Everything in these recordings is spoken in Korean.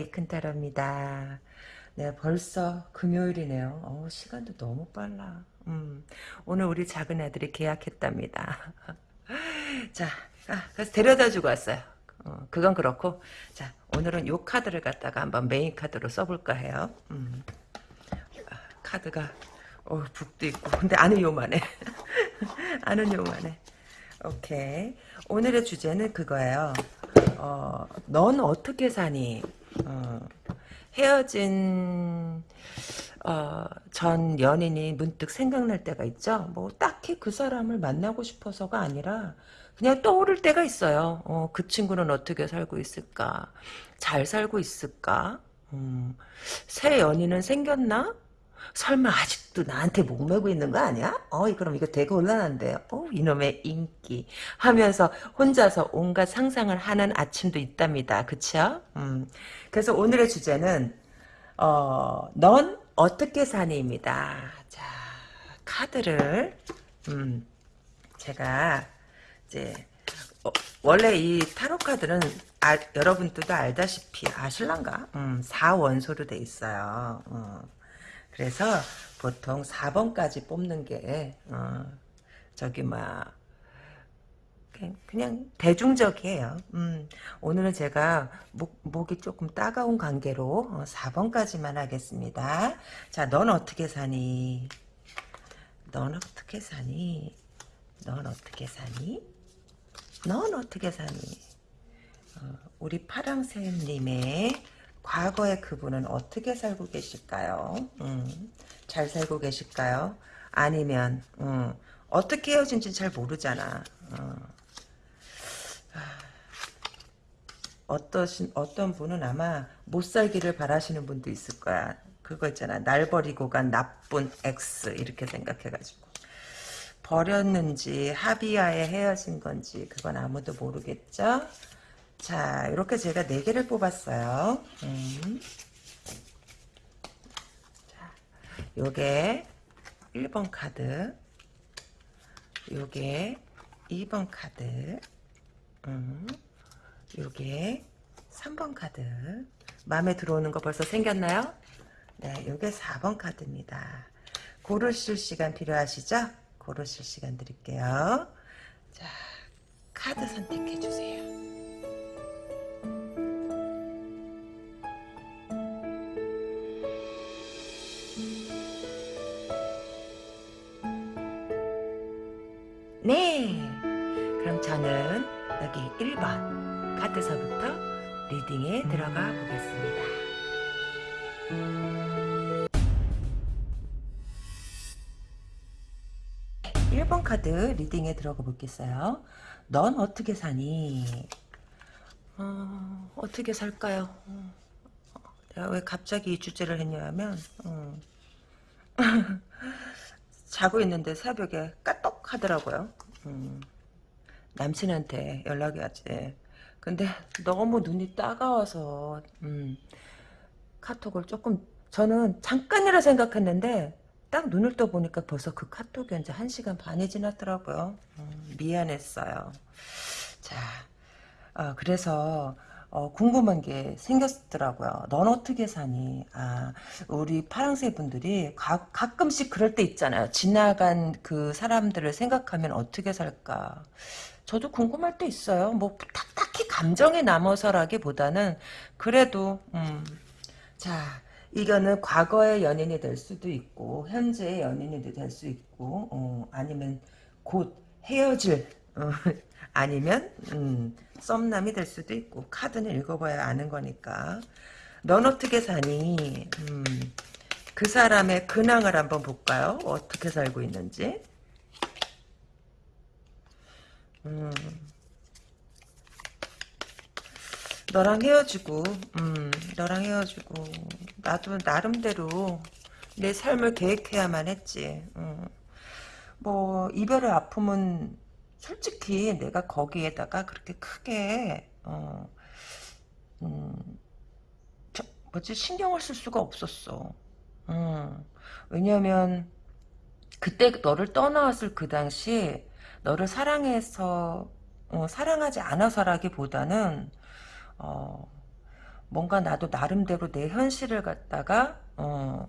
이큰타로입니다. 네, 벌써 금요일이네요. 어, 시간도 너무 빨라. 음, 오늘 우리 작은 애들이 계약했답니다. 자, 아, 그래서 데려다 주고 왔어요. 어, 그건 그렇고, 자, 오늘은 요 카드를 갖다가 한번 메인 카드로 써볼까 해요. 음, 아, 카드가, 어, 북도 있고, 근데 안은 요만해. 안은 요만해. 오케이. 오늘의 주제는 그거예요. 어, 넌 어떻게 사니? 어, 헤어진 어, 전 연인이 문득 생각날 때가 있죠. 뭐 딱히 그 사람을 만나고 싶어서가 아니라 그냥 떠오를 때가 있어요. 어, 그 친구는 어떻게 살고 있을까? 잘 살고 있을까? 음, 새 연인은 생겼나? 설마 아직도 나한테 목매고 있는 거 아니야? 어, 그럼 이거 되게 곤란한데요. 어, 이놈의 인기. 하면서 혼자서 온갖 상상을 하는 아침도 있답니다. 그쵸? 음. 그래서 오늘의 주제는, 어, 넌 어떻게 사니입니다. 자, 카드를, 음, 제가, 이제, 어, 원래 이 타로 카드는 아, 여러분들도 알다시피 아실란가? 음, 4원소로 돼 있어요. 어. 그래서 보통 4번까지 뽑는 게 어, 저기 막 그냥, 대중적이에요. 음, 오늘은 제가 목, 목이 조금 따가운 관계로 어, 4번까지만 하겠습니다. 자, 넌 어떻게 사니? 넌 어떻게 사니? 넌 어떻게 사니? 넌 어떻게 사니? 어, 우리 파랑새님의 과거의 그분은 어떻게 살고 계실까요? 음, 잘 살고 계실까요? 아니면 음, 어떻게 헤어진지 잘 모르잖아. 어. 어떠신 어떤 분은 아마 못 살기를 바라시는 분도 있을 거야. 그거 있잖아. 날 버리고 간 나쁜 X 이렇게 생각해가지고 버렸는지 합의하에 헤어진 건지 그건 아무도 모르겠죠. 자, 이렇게 제가 4개를 뽑았어요. 음. 자, 요게 1번 카드, 요게 2번 카드, 음. 요게 3번 카드. 마음에 들어오는 거 벌써 생겼나요? 네, 요게 4번 카드입니다. 고르실 시간 필요하시죠? 고르실 시간 드릴게요. 자, 카드 선택해 주세요. 1번 카드서부터 리딩에 들어가 보겠습니다. 1번 카드 리딩에 들어가 보겠어요. 넌 어떻게 사니? 어, 어떻게 살까요? 어, 내가 왜 갑자기 이 주제를 했냐면 어. 자고 있는데 새벽에 까똑 하더라고요. 음, 남친한테 연락이 왔지. 근데 너무 눈이 따가워서 음, 카톡을 조금 저는 잠깐이라 생각했는데 딱 눈을 떠보니까 벌써 그 카톡이 이제 1시간 반이 지났더라고요. 음, 미안했어요. 자, 어, 그래서 어, 궁금한 게 생겼더라고요. 넌 어떻게 사니? 아, 우리 파랑새 분들이 가, 가끔씩 그럴 때 있잖아요. 지나간 그 사람들을 생각하면 어떻게 살까? 저도 궁금할 때 있어요. 뭐 딱, 딱히 감정에 남아서라기보다는 그래도 음, 자 이거는 과거의 연인이 될 수도 있고 현재의 연인이 될 수 있고 어, 아니면 곧 헤어질 어, 아니면 음, 썸남이 될 수도 있고 카드는 읽어봐야 아는 거니까 넌 어떻게 사니? 음, 그 사람의 근황을 한번 볼까요? 어떻게 살고 있는지 음, 너랑 헤어지고 음, 너랑 헤어지고 나도 나름대로 내 삶을 계획해야만 했지 음. 뭐 이별의 아픔은 솔직히 내가 거기에다가 그렇게 크게 어, 음, 저, 뭐지 신경을 쓸 수가 없었어. 음, 왜냐하면 그때 너를 떠나왔을 그 당시 너를 사랑해서 어, 사랑하지 않아서라기보다는 어, 뭔가 나도 나름대로 내 현실을 갖다가 어,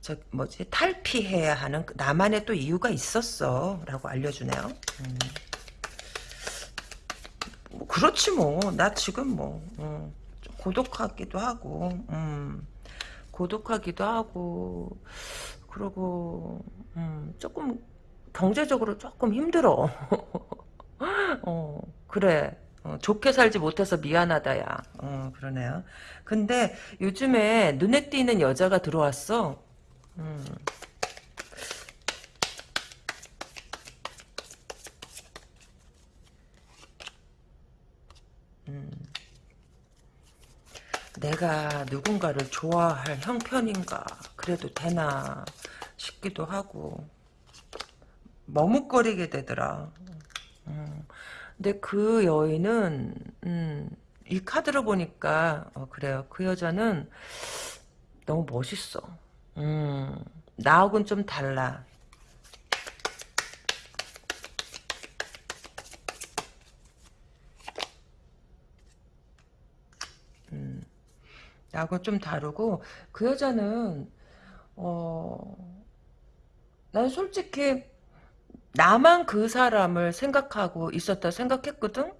저 뭐지 탈피해야 하는 그 나만의 또 이유가 있었어 라고 알려주네요 음. 뭐 그렇지 뭐 나 지금 뭐 음, 좀 고독하기도 하고 음, 고독하기도 하고 그리고 음, 조금 경제적으로 조금 힘들어. 어 그래. 어, 좋게 살지 못해서 미안하다 야. 어, 그러네요. 근데 요즘에 눈에 띄는 여자가 들어왔어. 음. 음. 내가 누군가를 좋아할 형편인가? 그래도 되나 싶기도 하고 머뭇거리게 되더라 음. 근데 그 여인은 음, 이 카드를 보니까 어, 그래요 그 여자는 너무 멋있어 음, 나하고는 좀 달라. 음, 나하고는 좀 다르고 그 여자는 어, 난 솔직히 나만 그 사람을 생각하고 있었다 생각했거든?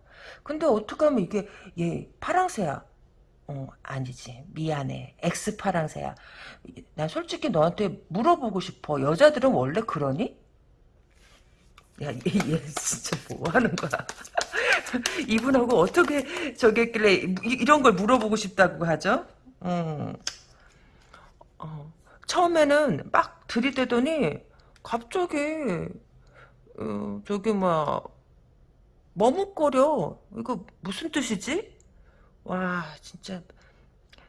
근데 어떻게 하면 이게 얘 파랑새야. 어, 아니지. 미안해. 엑스 파랑새야. 난 솔직히 너한테 물어보고 싶어. 여자들은 원래 그러니? 야, 얘, 얘 진짜 뭐 하는 거야? 이분하고 어떻게 저기 했길래 이, 런 걸 물어보고 싶다고 하죠? 어. 어. 처음에는 막 들이대더니 갑자기 어, 저기 뭐 머뭇거려. 이거 무슨 뜻이지? 와 진짜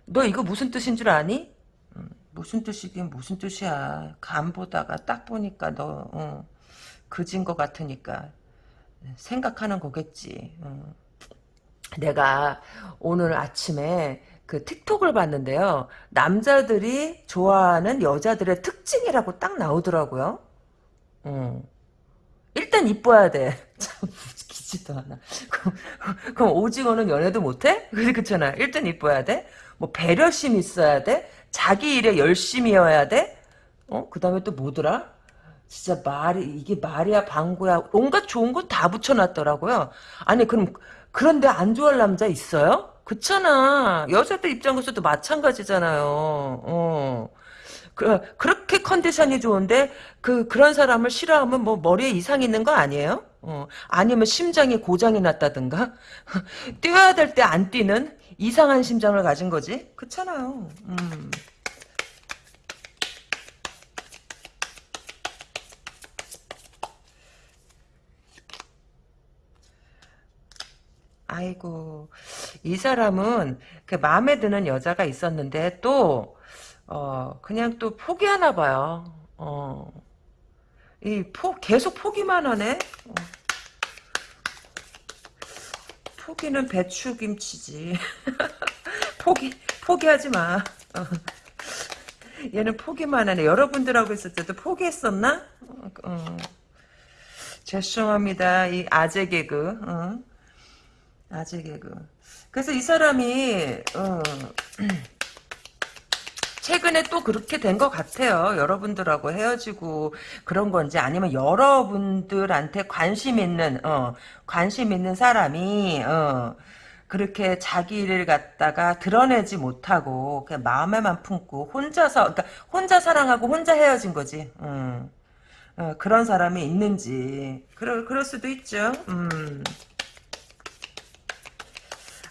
너 이거 무슨 뜻인 줄 아니? 음, 무슨 뜻이긴 무슨 뜻이야. 간 보다가 딱 보니까 너 어, 그진 것 같으니까 생각하는 거겠지. 어. 내가 오늘 아침에 그 틱톡을 봤는데요. 남자들이 좋아하는 여자들의 특징이라고 딱 나오더라고요. 어. 일단 이뻐야 돼. 참 기지도 않아. 그럼, 그럼 오징어는 연애도 못해? 그렇잖아. 일단 이뻐야 돼. 뭐 배려심 있어야 돼. 자기 일에 열심히여야 돼. 어? 그 다음에 또 뭐더라? 진짜 말이 이게 말이야 방구야 온갖 좋은 거다 붙여놨더라고요. 아니 그럼 그런데 안 좋아할 남자 있어요? 그렇잖아. 여자들 입장에서도 마찬가지잖아요. 어. 그, 그렇게 컨디션이 좋은데 그 그런 사람을 싫어하면 뭐 머리에 이상 있는 거 아니에요? 어, 아니면 심장이 고장이 났다든가 뛰어야 될 때 안 뛰는 이상한 심장을 가진 거지 그렇잖아요. 음. 아이고 이 사람은 그 마음에 드는 여자가 있었는데 또 어, 그냥 또 포기하나 봐요. 어. 이 포, 계속 포기만 하네? 어. 포기는 배추김치지. 포기, 포기하지 마. 어. 얘는 포기만 하네. 여러분들하고 있을 때도 포기했었나? 어, 어. 죄송합니다. 이 아재 개그. 어. 아재 개그. 그래서 이 사람이, 어. 최근에 또 그렇게 된 것 같아요. 여러분들하고 헤어지고 그런 건지 아니면 여러분들한테 관심 있는 어, 관심 있는 사람이 어, 그렇게 자기 일을 갖다가 드러내지 못하고 그냥 마음에만 품고 혼자서 그러니까 혼자 사랑하고 혼자 헤어진 거지. 어, 어, 그런 사람이 있는지 그럴 그럴 수도 있죠. 음.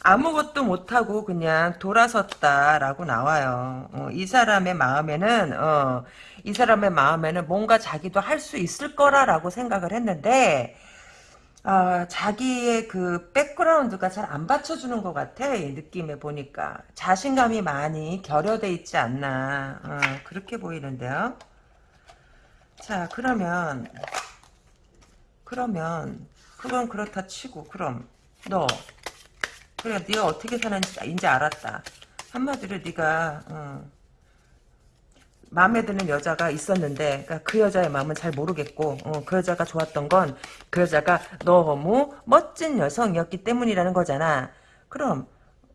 아무것도 못하고 그냥 돌아섰다라고 나와요. 어, 이 사람의 마음에는 어, 이 사람의 마음에는 뭔가 자기도 할 수 있을 거라라고 생각을 했는데 어, 자기의 그 백그라운드가 잘 안 받쳐주는 것 같아 이 느낌에 보니까 자신감이 많이 결여돼 있지 않나 어, 그렇게 보이는데요. 자 그러면 그러면 그건 그렇다 치고 그럼 너 그래 네가 어떻게 사는지 이제 알았다. 한마디로 네가 어, 마음에 드는 여자가 있었는데 그러니까 그 여자의 마음은 잘 모르겠고 어, 그 여자가 좋았던 건 그 여자가 너무 멋진 여성이었기 때문이라는 거잖아. 그럼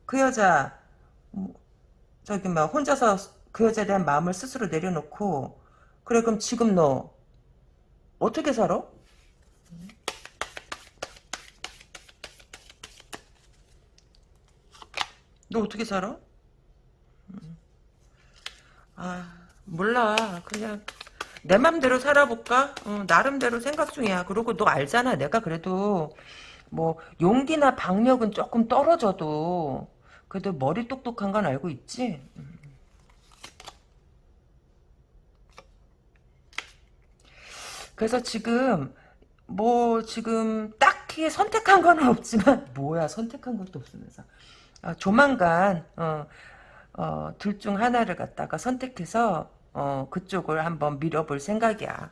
그 여자 저기 막 혼자서 그 여자에 대한 마음을 스스로 내려놓고 그래 그럼 지금 너 어떻게 살아? 너 어떻게 살아? 아 몰라 그냥 내 맘대로 살아볼까? 어, 나름대로 생각 중이야. 그리고 너 알잖아. 내가 그래도 뭐 용기나 박력은 조금 떨어져도 그래도 머리 똑똑한 건 알고 있지? 그래서 지금 뭐 지금 딱히 선택한 건 없지만 뭐야 선택한 것도 없으면서 아, 조만간 어, 어, 둘 중 하나를 갖다가 선택해서 어, 그쪽을 한번 밀어볼 생각이야.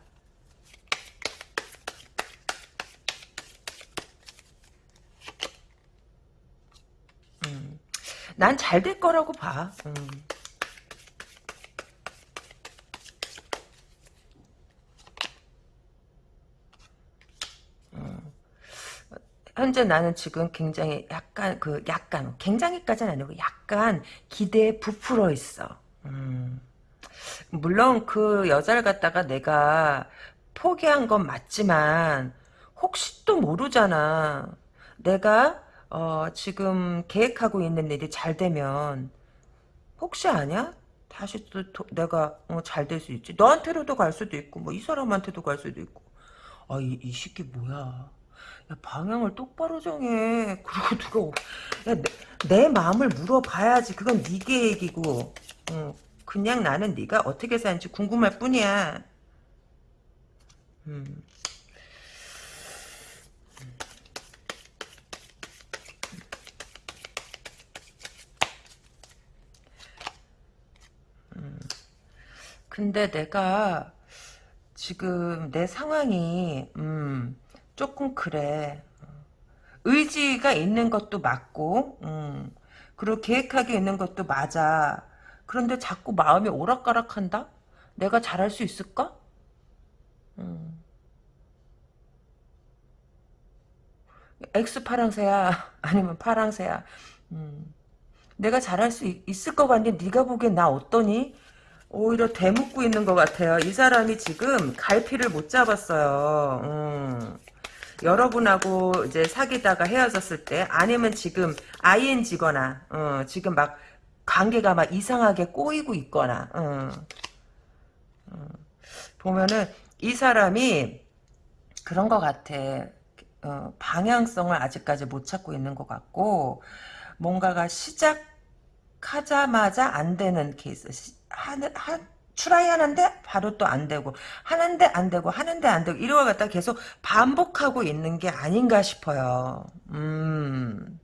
음. 난잘 될 거라고 봐. 음. 현재 나는 지금 굉장히 약간 그 약간 굉장히까지는 아니고 약간 기대에 부풀어 있어. 음. 물론 그 여자를 갖다가 내가 포기한 건 맞지만 혹시 또 모르잖아. 내가 어, 지금 계획하고 있는 일이 잘 되면 혹시 아냐? 다시 또 도- 내가 어, 잘 될 수 있지. 너한테로도 갈 수도 있고 뭐 이 사람한테도 갈 수도 있고. 아, 이, 이 새끼 뭐야. 야, 방향을 똑바로 정해. 그리고 누가, 오- 야, 내, 내 마음을 물어봐야지. 그건 네 계획이고. 어, 그냥 나는 네가 어떻게 사는지 궁금할 뿐이야. 음. 근데 내가 지금 내 상황이, 음, 조금 그래. 의지가 있는 것도 맞고, 음, 그리고 계획하게 있는 것도 맞아. 그런데 자꾸 마음이 오락가락한다? 내가 잘할 수 있을까? 음. X 파랑새야? 아니면 파랑새야? 음. 내가 잘할 수 있, 을것 같니? 네가 보기엔 나 어떠니? 오히려 대묻고 있는 것 같아요. 이 사람이 지금 갈피를 못 잡았어요. 음. 여러분하고 이제 사귀다가 헤어졌을 때 아니면 지금 ING거나 어, 지금 막 관계가 막 이상하게 꼬이고 있거나 어, 보면은 이 사람이 그런 것 같아. 어, 방향성을 아직까지 못 찾고 있는 것 같고 뭔가가 시작하자마자 안 되는 케이스. 시, 하는 한 try 하는데 바로 또 안 되고 하는데 안 되고 하는데 안 되고 이러고 갖다 계속 반복하고 있는 게 아닌가 싶어요. 음.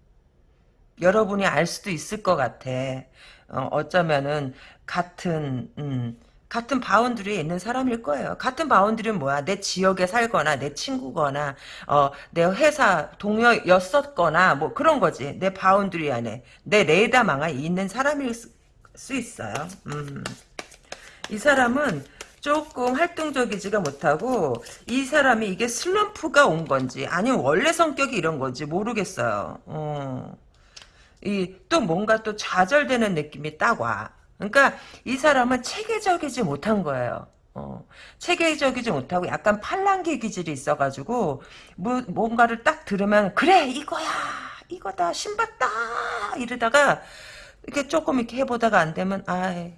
여러분이 알 수도 있을 것 같아. 어, 어쩌면은 같은 음, 같은 boundary에 있는 사람일 거예요. 같은 boundary는 뭐야? 내 지역에 살거나 내 친구거나 어, 내 회사 동료였었거나 뭐 그런 거지. 내 boundary 안에 내 레이더망에 있는 사람일 수, 수 있어요. 음. 이 사람은 조금 활동적이지가 못하고 이 사람이 이게 슬럼프가 온 건지 아니면 원래 성격이 이런 건지 모르겠어요. 어. 이또 뭔가 또 좌절되는 느낌이 딱 와. 그러니까 이 사람은 체계적이지 못한 거예요. 어, 체계적이지 못하고 약간 팔랑귀 기질이 있어가지고 뭐, 뭔가를 딱 들으면 그래 이거야 이거다 신봤다 이러다가 이렇게 조금 이렇게 해보다가 안 되면 아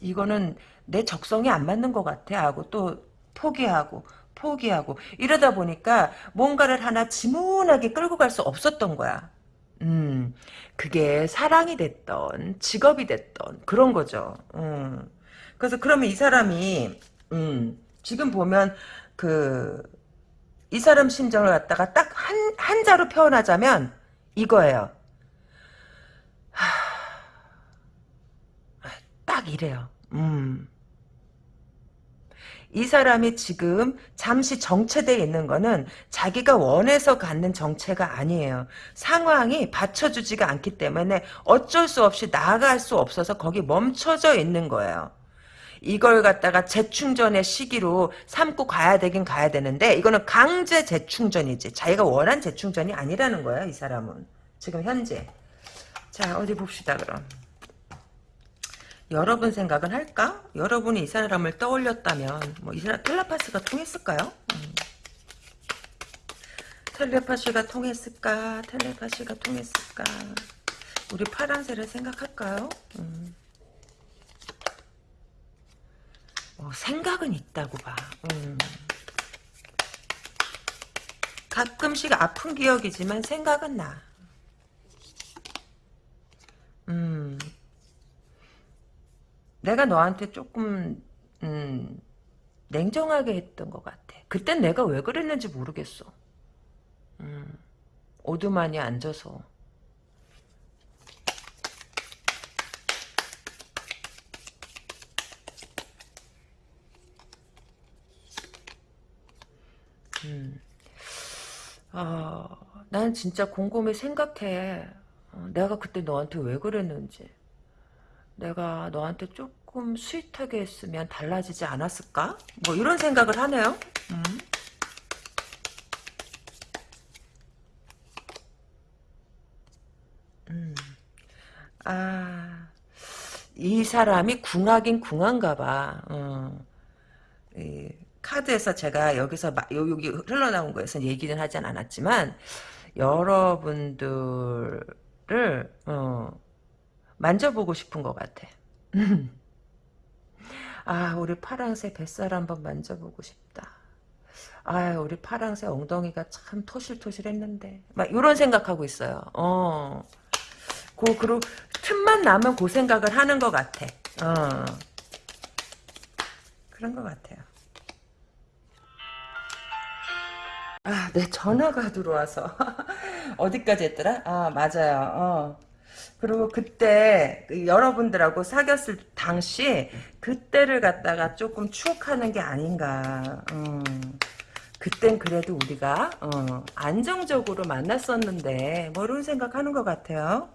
이거는 내 적성이 안 맞는 것 같아 하고 또 포기하고 포기하고 이러다 보니까 뭔가를 하나 지문하게 끌고 갈 수 없었던 거야. 음, 그게 사랑이 됐던, 직업이 됐던, 그런 거죠. 음. 그래서 그러면 이 사람이, 음, 지금 보면, 그, 이 사람 심정을 갖다가 딱 한, 한자로 표현하자면, 이거예요. 딱 이래요. 음. 이 사람이 지금 잠시 정체되어 있는 거는 자기가 원해서 갖는 정체가 아니에요. 상황이 받쳐주지가 않기 때문에 어쩔 수 없이 나아갈 수 없어서 거기 멈춰져 있는 거예요. 이걸 갖다가 재충전의 시기로 삼고 가야 되긴 가야 되는데 이거는 강제 재충전이지. 자기가 원한 재충전이 아니라는 거야, 이 사람은. 지금 현재. 자, 어디 봅시다, 그럼. 여러분 생각은 할까? 여러분이 이 사람을 떠올렸다면 뭐 이 사람 텔레파스가 통했을까요? 음. 텔레파시가 통했을까? 텔레파시가 통했을까? 우리 파란새를 생각할까요? 음. 어, 생각은 있다고 봐. 음. 가끔씩 아픈 기억이지만 생각은 나. 음. 내가 너한테 조금 음, 냉정하게 했던 것 같아. 그땐 내가 왜 그랬는지 모르겠어. 음, 오두만이 앉아서. 음. 아, 난 진짜 곰곰이 생각해. 어, 내가 그때 너한테 왜 그랬는지. 내가 너한테 조금 스윗하게 했으면 달라지지 않았을까? 뭐 이런 생각을 하네요. 음. 음. 아, 이 사람이 궁하긴 궁한가 봐. 어. 이 카드에서 제가 여기서 마, 여기 흘러나온 거에서 얘기는 하진 않았지만 여러분들을 어, 만져보고 싶은 것 같아. 아, 우리 파랑새 뱃살 한번 만져보고 싶다. 아, 우리 파랑새 엉덩이가 참 토실토실했는데. 막 이런 생각하고 있어요. 어. 그, 그리고 틈만 나면 그 생각을 하는 것 같아. 어. 그런 것 같아요. 아, 내 전화가 들어와서. 어디까지 했더라? 아, 맞아요. 어. 그리고 그때 그 여러분들하고 사귀었을 당시 그때를 갖다가 조금 추억하는 게 아닌가. 음. 그땐 그래도 우리가 어, 안정적으로 만났었는데 뭐 이런 생각하는 것 같아요.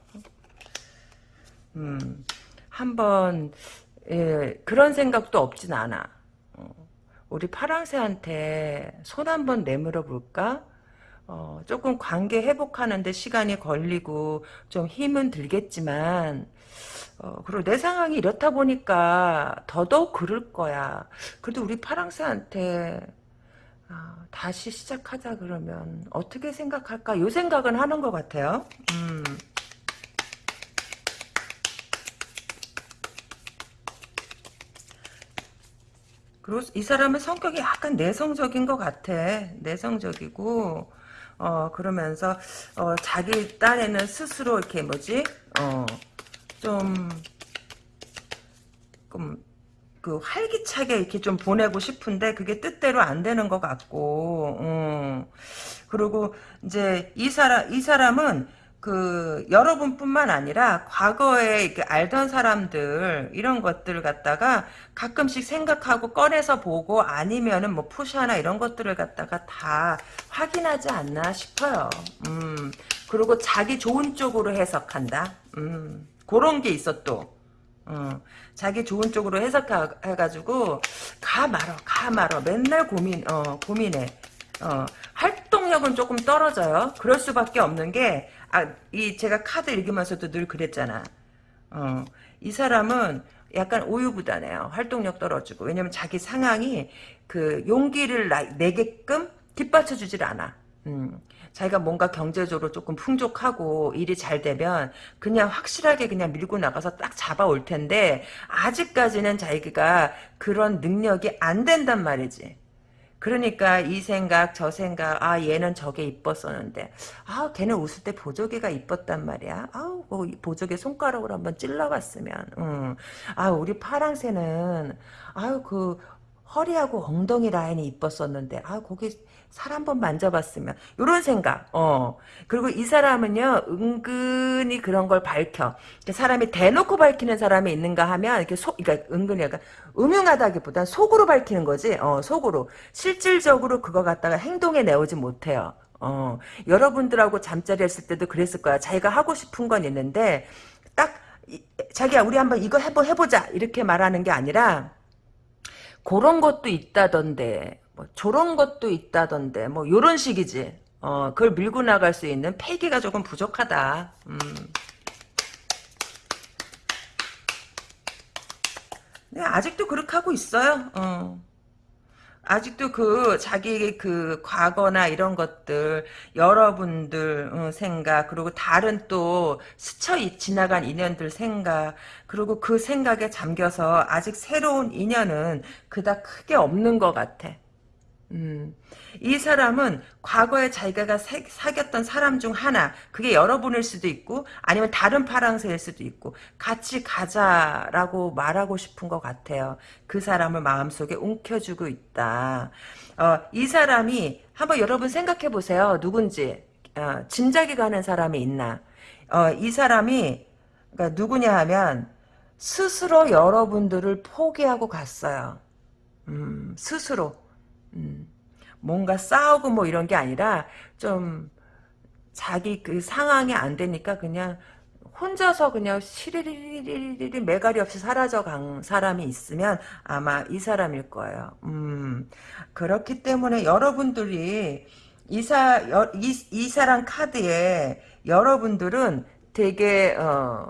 음, 한번 예, 그런 생각도 없진 않아. 어, 우리 파랑새한테 손 한번 내밀어 볼까? 어, 조금 관계 회복하는데 시간이 걸리고 좀 힘은 들겠지만 어, 그리고 내 상황이 이렇다 보니까 더더욱 그럴 거야. 그래도 우리 파랑새한테 아, 다시 시작하자 그러면 어떻게 생각할까? 요 생각은 하는 것 같아요. 음. 그리고 이 사람은 성격이 약간 내성적인 것 같아. 내성적이고 어 그러면서 어 자기 딴에는 스스로 이렇게 뭐지 어 좀 좀, 그 활기차게 이렇게 좀 보내고 싶은데 그게 뜻대로 안 되는 것 같고 음. 그리고 이제 이 사람 이 사람은 그 여러분뿐만 아니라 과거에 알던 사람들 이런 것들을 갖다가 가끔씩 생각하고 꺼내서 보고 아니면은 뭐 푸샤나 이런 것들을 갖다가 다 확인하지 않나 싶어요. 음. 그리고 자기 좋은 쪽으로 해석한다. 음. 그런 게 있어 또. 어. 자기 좋은 쪽으로 해석해가지고 가 말어 가 말어 맨날 고민 어 고민해 어 활동력은 조금 떨어져요 그럴 수밖에 없는 게 아, 이 제가 카드 읽으면서도 늘 그랬잖아. 어, 이 사람은 약간 우유부단해요. 활동력 떨어지고. 왜냐면 자기 상황이 그 용기를 내게끔 뒷받쳐주질 않아. 음, 자기가 뭔가 경제적으로 조금 풍족하고 일이 잘 되면 그냥 확실하게 그냥 밀고 나가서 딱 잡아올 텐데 아직까지는 자기가 그런 능력이 안 된단 말이지. 그러니까 이 생각 저 생각 아 얘는 저게 이뻤었는데. 아 걔는 웃을 때 보조개가 이뻤단 말이야. 아우 뭐 보조개 손가락으로 한번 찔러봤으면. 음. 아 우리 파랑새는 아유 그 허리하고 ong덩이 라인이 이뻤었는데. 아 거기 살 한번 만져봤으면. 이런 생각. 어. 그리고 이 사람은요 은근히 그런 걸 밝혀. 사람이 대놓고 밝히는 사람이 있는가 하면 이렇게 속 그러니까 은근히 약간 음흉하다기보단 속으로 밝히는 거지. 어 속으로. 실질적으로 그거 갖다가 행동에 내오지 못해요. 어. 여러분들하고 잠자리 했을 때도 그랬을 거야. 자기가 하고 싶은 건 있는데 딱 자기야 우리 한번 이거 해보, 해보자. 이렇게 말하는 게 아니라 그런 것도 있다던데 뭐 저런 것도 있다던데 뭐 요런 식이지. 어, 그걸 밀고 나갈 수 있는 패기가 조금 부족하다. 음. 네, 아직도 그렇게 하고 있어요. 어. 아직도 그 자기 그 과거나 이런 것들 여러분들 어, 생각 그리고 다른 또 스쳐 이- 지나간 인연들 생각 그리고 그 생각에 잠겨서 아직 새로운 인연은 그닥 크게 없는 것 같아. 음, 이 사람은 과거에 자기가 사, 사귀었던 사람 중 하나, 그게 여러분일 수도 있고, 아니면 다른 파랑새일 수도 있고, 같이 가자라고 말하고 싶은 것 같아요. 그 사람을 마음속에 움켜쥐고 있다. 어, 이 사람이, 한번 여러분 생각해 보세요. 누군지. 어, 짐작이 가는 사람이 있나. 어, 이 사람이, 그러니까 누구냐 하면, 스스로 여러분들을 포기하고 갔어요. 음, 스스로. 음, 뭔가 싸우고 뭐 이런 게 아니라 좀 자기 그 상황이 안 되니까 그냥 혼자서 그냥 시리리리리리 매가리 없이 사라져 간 사람이 있으면 아마 이 사람일 거예요. 음, 그렇기 때문에 여러분들이 이사 여, 이, 이 사람 카드에 여러분들은 되게 어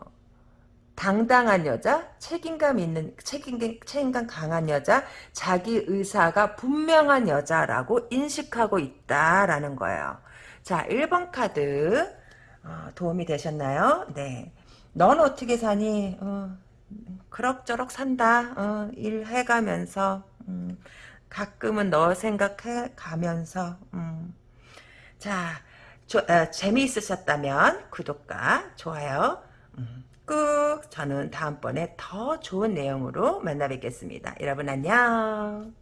당당한 여자, 책임감 있는 책임감, 책임감 강한 여자, 자기 의사가 분명한 여자라고 인식하고 있다라는 거예요. 자, 1번 카드 어, 도움이 되셨나요? 네. 넌 어떻게 사니? 어, 그럭저럭 산다. 어, 일해가면서 음, 가끔은 너 생각해 가면서 음. 자, 조, 어, 재미있으셨다면 구독과 좋아요 음, 꾹 저는 다음번에 더 좋은 내용으로 만나 뵙겠습니다. 여러분 안녕.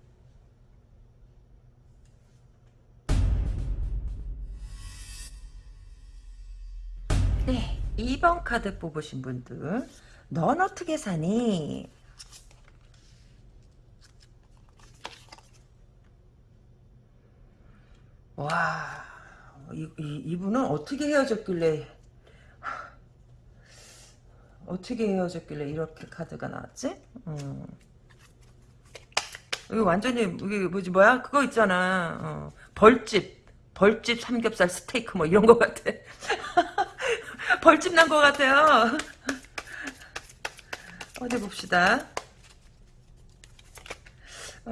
네, 2번 카드 뽑으신 분들 넌 어떻게 사니? 와, 이, 이, 이분은 어떻게 헤어졌길래 어떻게 헤어졌길래 이렇게 카드가 나왔지? 음. 이거 완전히 이게 뭐지 뭐야? 그거 있잖아. 어. 벌집, 벌집 삼겹살 스테이크 뭐 이런 거 같아. 벌집 난 거 같아요. 어디 봅시다. 어,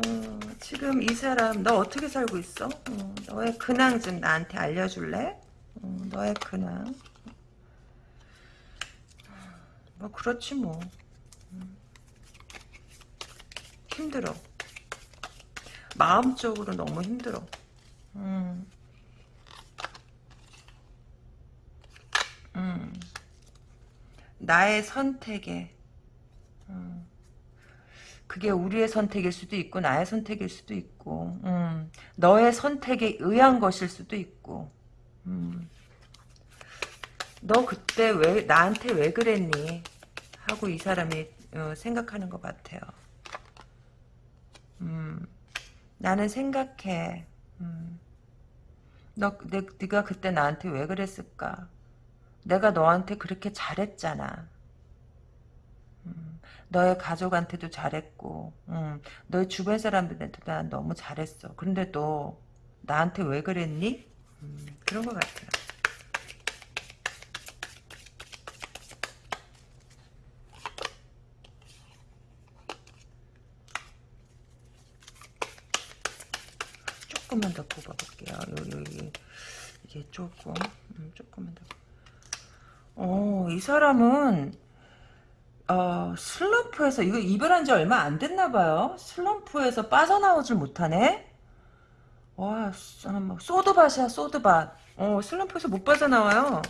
지금 이 사람 너 어떻게 살고 있어? 어, 너의 근황 좀 나한테 알려줄래? 어, 너의 근황. 뭐 그렇지 뭐 음. 힘들어 마음적으로 너무 힘들어 음. 음. 나의 선택에 음. 그게 우리의 선택일 수도 있고 나의 선택일 수도 있고 음. 너의 선택에 의한 것일 수도 있고 음. 너 그때 왜 나한테 왜 그랬니? 하고 이 사람이 어, 생각하는 것 같아요. 음, 나는 생각해. 음, 너, 내, 네가 그때 나한테 왜 그랬을까? 내가 너한테 그렇게 잘했잖아. 음, 너의 가족한테도 잘했고, 음, 너의 주변 사람들한테도 난 너무 잘했어. 그런데 너 나한테 왜 그랬니? 음, 그런 것 같아요. 조금만 더 뽑아볼게요. 여기, 이게 조금, 음, 조금만 더. 어, 이 사람은, 어, 슬럼프에서, 이거 이별한 지 얼마 안 됐나 봐요. 슬럼프에서 빠져나오질 못하네? 와, 막, 소드밭이야, 소드밭. 어, 슬럼프에서 못 빠져나와요.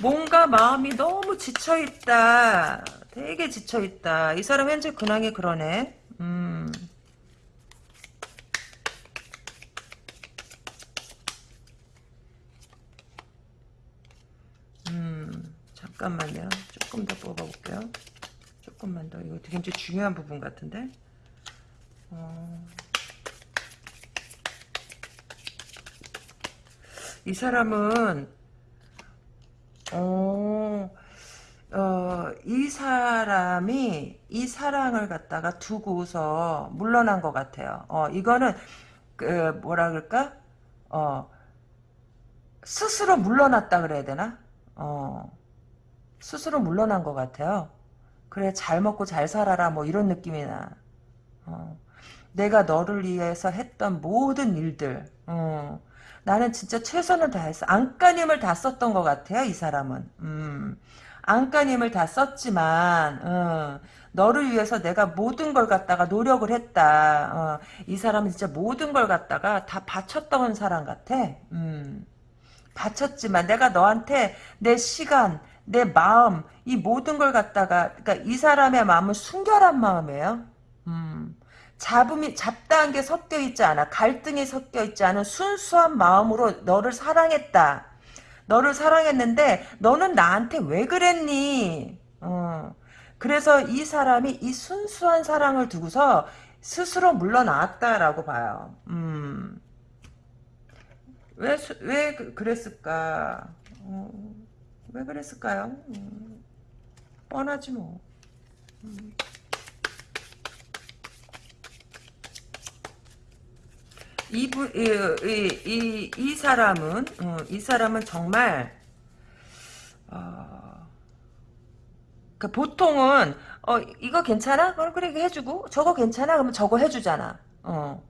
뭔가 마음이 너무 지쳐있다. 되게 지쳐있다. 이 사람 현재 근황이 그러네. 음. 음, 잠깐만요. 조금 더 뽑아볼게요. 조금만 더. 이거 되게 중요한 부분 같은데. 어, 이 사람은 어, 어, 이 사람이 이 사랑을 갖다가 두고서 물러난 것 같아요. 어, 이거는 그 뭐라 그럴까? 어, 스스로 물러났다 그래야 되나? 어, 스스로 물러난 것 같아요. 그래 잘 먹고 잘 살아라 뭐 이런 느낌이 나. 어. 내가 너를 위해서 했던 모든 일들 어. 나는 진짜 최선을 다했어. 안간힘을 다 썼던 것 같아요. 이 사람은. 음. 안간힘을 다 썼지만 어. 너를 위해서 내가 모든 걸 갖다가 노력을 했다. 어. 이 사람은 진짜 모든 걸 갖다가 다 바쳤던 사람 같아. 음. 바쳤지만 내가 너한테 내 시간, 내 마음, 이 모든 걸 갖다가 그러니까 이 사람의 마음은 순결한 마음이에요. 음. 잡음이 잡다한 게 섞여 있지 않아. 갈등이 섞여 있지 않은 순수한 마음으로 너를 사랑했다. 너를 사랑했는데 너는 나한테 왜 그랬니? 어. 그래서 이 사람이 이 순수한 사랑을 두고서 스스로 물러나왔다라고 봐요. 음. 왜, 수, 왜 그, 그랬을까? 어, 왜 그랬을까요? 음, 뻔하지 뭐. 음. 이분, 이, 이, 이, 이 사람은, 어, 이 사람은 정말, 어, 그 보통은, 어, 이거 괜찮아? 그럼 그래, 해주고, 저거 괜찮아? 그러면 저거 해주잖아. 어.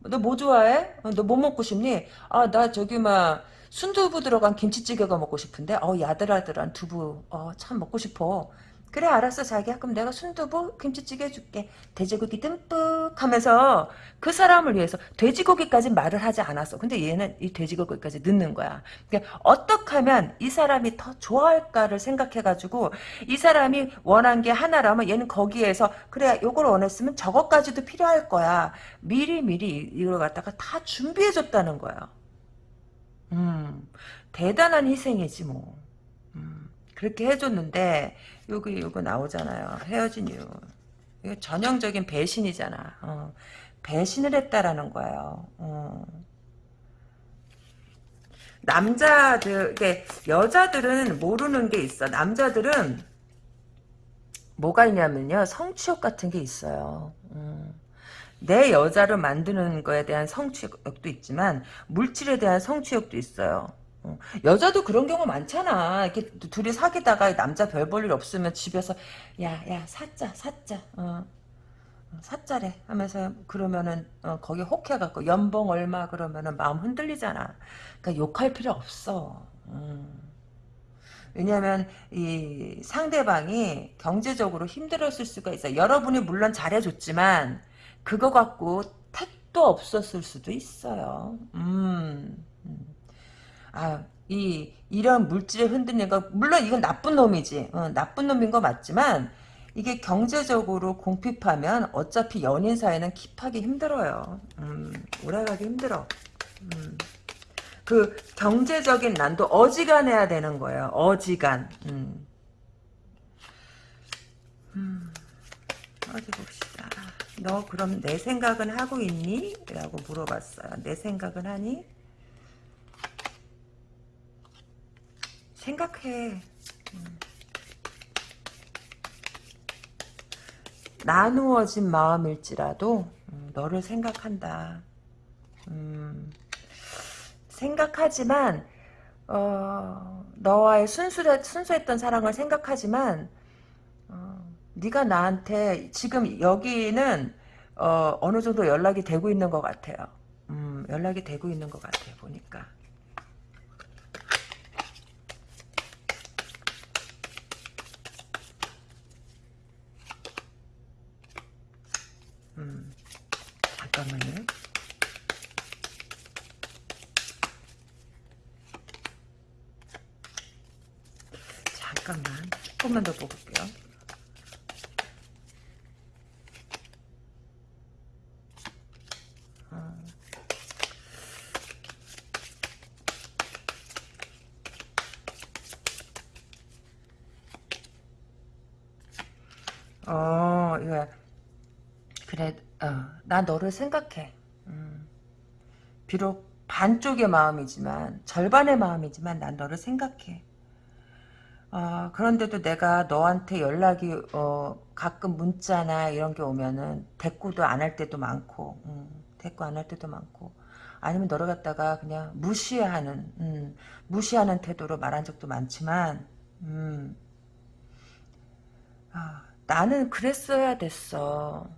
너 뭐 좋아해? 어, 너뭐 먹고 싶니? 아, 나 저기 막 순두부 들어간 김치찌개가 먹고 싶은데. 어, 야들야들한 두부. 어, 참 먹고 싶어. 그래 알았어 자기야. 그럼 내가 순두부 김치찌개 해줄게. 돼지고기 듬뿍 하면서 그 사람을 위해서 돼지고기까지 말을 하지 않았어. 근데 얘는 이 돼지고기까지 넣는 거야. 그러니까 어떻게 하면 이 사람이 더 좋아할까를 생각해가지고 이 사람이 원한 게 하나라면 얘는 거기에서 그래 요걸 원했으면 저것까지도 필요할 거야. 미리 미리 이걸 갖다가 다 준비해줬다는 거야. 음 대단한 희생이지 뭐. 음, 그렇게 해줬는데 여기 이거 나오잖아요. 헤어진 이유. 이거 전형적인 배신이잖아. 어. 배신을 했다라는 거예요. 어. 남자들, 이게 여자들은 모르는 게 있어. 남자들은 뭐가 있냐면요. 성취욕 같은 게 있어요. 음. 내 여자를 만드는 거에 대한 성취욕도 있지만 물질에 대한 성취욕도 있어요. 어. 여자도 그런 경우 많잖아. 이렇게 둘이 사귀다가 남자 별 볼 일 없으면 집에서 야야 사자 사자 어. 어. 사자래 하면서 그러면은 어, 거기 혹해갖고 연봉 얼마 그러면은 마음 흔들리잖아. 그러니까 욕할 필요 없어. 음. 왜냐하면 이 상대방이 경제적으로 힘들었을 수가 있어. 여러분이 물론 잘해줬지만 그거 갖고 택도 없었을 수도 있어요. 음. 음. 아, 이, 이런 물질에 흔들리는 거, 물론 이건 나쁜 놈이지. 어, 나쁜 놈인 거 맞지만, 이게 경제적으로 공핍하면 어차피 연인 사이는 킵하기 힘들어요. 음, 오래가기 힘들어. 음. 그 경제적인 난도 어지간해야 되는 거예요. 어지간. 음. 음. 어디 봅시다. 너 그럼 내 생각은 하고 있니? 라고 물어봤어요. 내 생각은 하니? 생각해. 음. 나누어진 마음일지라도 음, 너를 생각한다. 음, 생각하지만 어, 너와의 순수 순수했던 사랑을 생각하지만 어, 네가 나한테 지금 여기는 어, 어느 정도 연락이 되고 있는 것 같아요. 음, 연락이 되고 있는 것 같아요. 보니까. 음, 잠깐만요. 잠깐만. 조금만 더 볼게요. 어, 예. 그래, 어, 나 너를 생각해. 음. 비록 반쪽의 마음이지만, 절반의 마음이지만, 난 너를 생각해. 어, 그런데도 내가 너한테 연락이, 어, 가끔 문자나 이런 게 오면은, 대꾸도 안 할 때도 많고, 음, 대꾸 안 할 때도 많고, 아니면 너를 갖다가 그냥 무시하는, 음, 무시하는 태도로 말한 적도 많지만, 음, 아, 나는 그랬어야 됐어.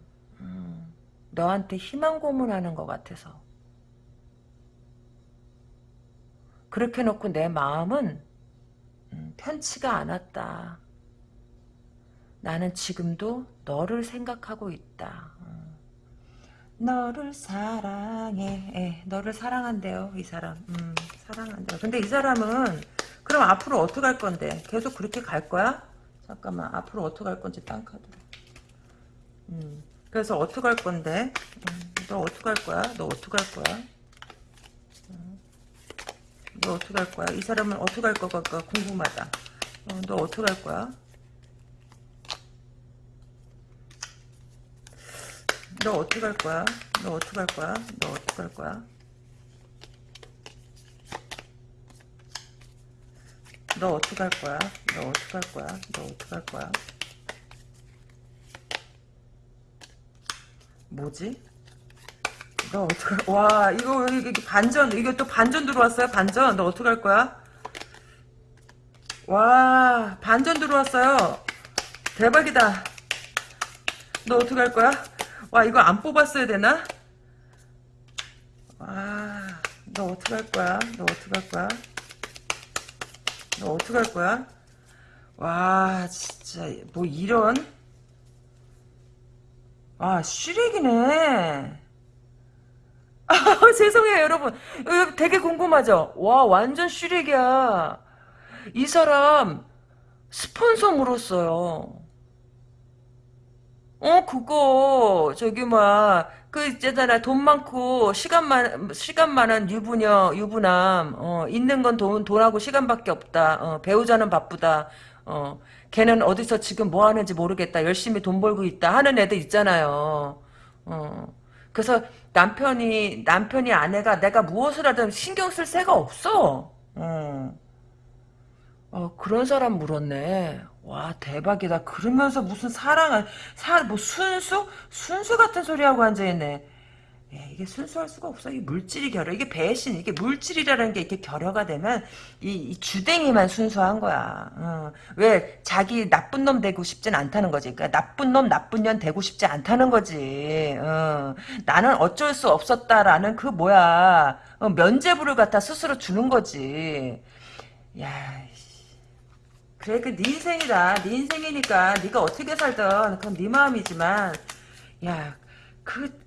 음, 너한테 희망 고문하는 것 같아서. 그렇게 놓고 내 마음은 음, 편치가 않았다. 나는 지금도 너를 생각하고 있다. 음. 너를 사랑해. 예, 너를 사랑한대요, 이 사람. 음, 사랑한대요. 근데 이 사람은 그럼 앞으로 어떻게 할 건데? 계속 그렇게 갈 거야? 잠깐만, 앞으로 어떻게 할 건지 딴 카드로. 음, 그래서 어떻게 할 건데? 음, 너 어떻게 할 거야? 너 어떻게 할 거야? 음, 너 어떻게 할 거야? 이 사람은 어떻게 할 거가 궁금하다. 어, 너 어떻게 할 거야? 너 어떻게 할 거야? 너 어떻게 할 거야? 너 어떻게 할 거야? 너 어떻게 할 거야? 너 어떻게 할 거야? 너 어떻게 할 거야? 뭐지? 너 어떻게 와 이거 이게 반전 이거 또 반전 들어왔어요 반전 너 어떻게 할 거야? 와 반전 들어왔어요 대박이다 너 어떻게 할 거야? 와 이거 안 뽑았어야 되나? 와 너 어떻게 할 거야? 너 어떻게 할 거야? 너 어떻게 할 거야? 와 진짜 뭐 이런 아 쓰레기네. 아, 죄송해요 여러분. 이거 되게 궁금하죠? 와 완전 쓰레기야. 이 사람 스폰서 물었어요. 어, 그거, 저기, 뭐, 그, 있잖아, 돈 많고, 시간 많, 시간 많은 유부녀, 유부남, 어, 있는 건 돈, 돈하고 시간밖에 없다. 어, 배우자는 바쁘다. 어, 걔는 어디서 지금 뭐 하는지 모르겠다. 열심히 돈 벌고 있다. 하는 애들 있잖아요. 어, 그래서 남편이, 남편이 아내가 내가 무엇을 하든 신경 쓸 새가 없어. 어. 어, 그런 사람 물었네. 와, 대박이다. 그러면서 무슨 사랑을, 사, 뭐, 순수? 순수 같은 소리 하고 앉아 있네. 예, 이게 순수할 수가 없어. 이게 물질이 결여. 이게 배신, 이게 물질이라는 게 이렇게 결여가 되면, 이, 이 주댕이만 순수한 거야. 어. 왜, 자기 나쁜 놈 되고 싶진 않다는 거지. 그러니까 나쁜 놈, 나쁜 년 되고 싶지 않다는 거지. 어. 나는 어쩔 수 없었다라는 그 뭐야. 어, 면죄부를 갖다 스스로 주는 거지. 야, 그래 그 네 인생이다 네 인생이니까 네가 어떻게 살든 그건 네 마음이지만 야 그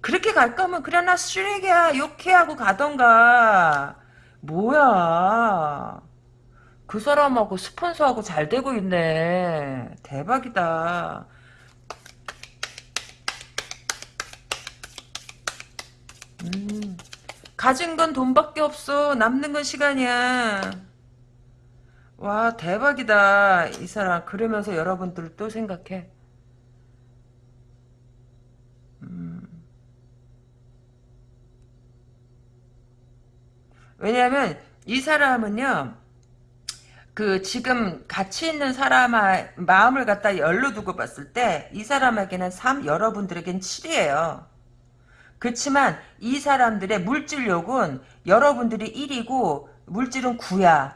그렇게 갈 거면 그래 나 쓰레기야 욕해 하고 가던가. 뭐야? 그 사람하고 스폰서하고 잘 되고 있네. 대박이다. 음 가진 건 돈밖에 없어. 남는 건 시간이야. 와 대박이다. 이 사람 그러면서 여러분들 또 생각해 왜냐하면 이 사람은요 그 지금 같이 있는 사람의 마음을 갖다 열로 두고 봤을 때 이 사람에게는 3 여러분들에겐 7이에요 그렇지만 이 사람들의 물질욕은 여러분들이 1이고 물질은 9야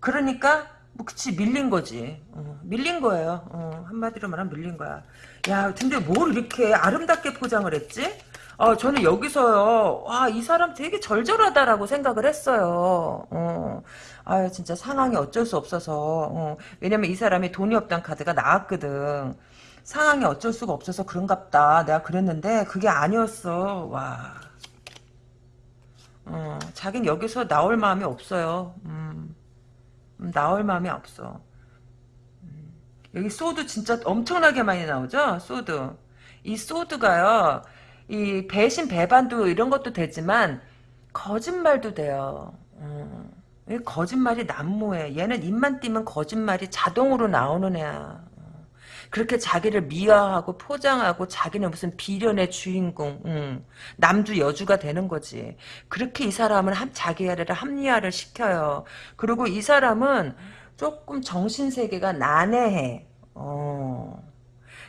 그러니까 뭐 그치 밀린 거지. 어, 밀린 거예요. 어, 한마디로 말하면 밀린 거야. 야 근데 뭘 이렇게 아름답게 포장을 했지? 어, 저는 여기서요. 와, 이 사람 되게 절절하다라고 생각을 했어요. 어, 아, 진짜 상황이 어쩔 수 없어서. 어, 왜냐면 이 사람이 돈이 없단 카드가 나왔거든. 상황이 어쩔 수가 없어서 그런갑다. 내가 그랬는데 그게 아니었어. 와. 어, 자긴 여기서 나올 마음이 없어요. 음. 음, 나올 마음이 없어. 음, 여기 sword 진짜 엄청나게 많이 나오죠? sword. 이 sword가요. 이 배신 배반도 이런 것도 되지만 거짓말도 돼요. 음, 거짓말이 난무해. 얘는 입만 띄면 거짓말이 자동으로 나오는 애야. 그렇게 자기를 미화하고 포장하고 자기는 무슨 비련의 주인공, 음, 남주 여주가 되는 거지. 그렇게 이 사람을 함, 자기를 합리화를 시켜요. 그리고 이 사람은 조금 정신세계가 난해해. 어.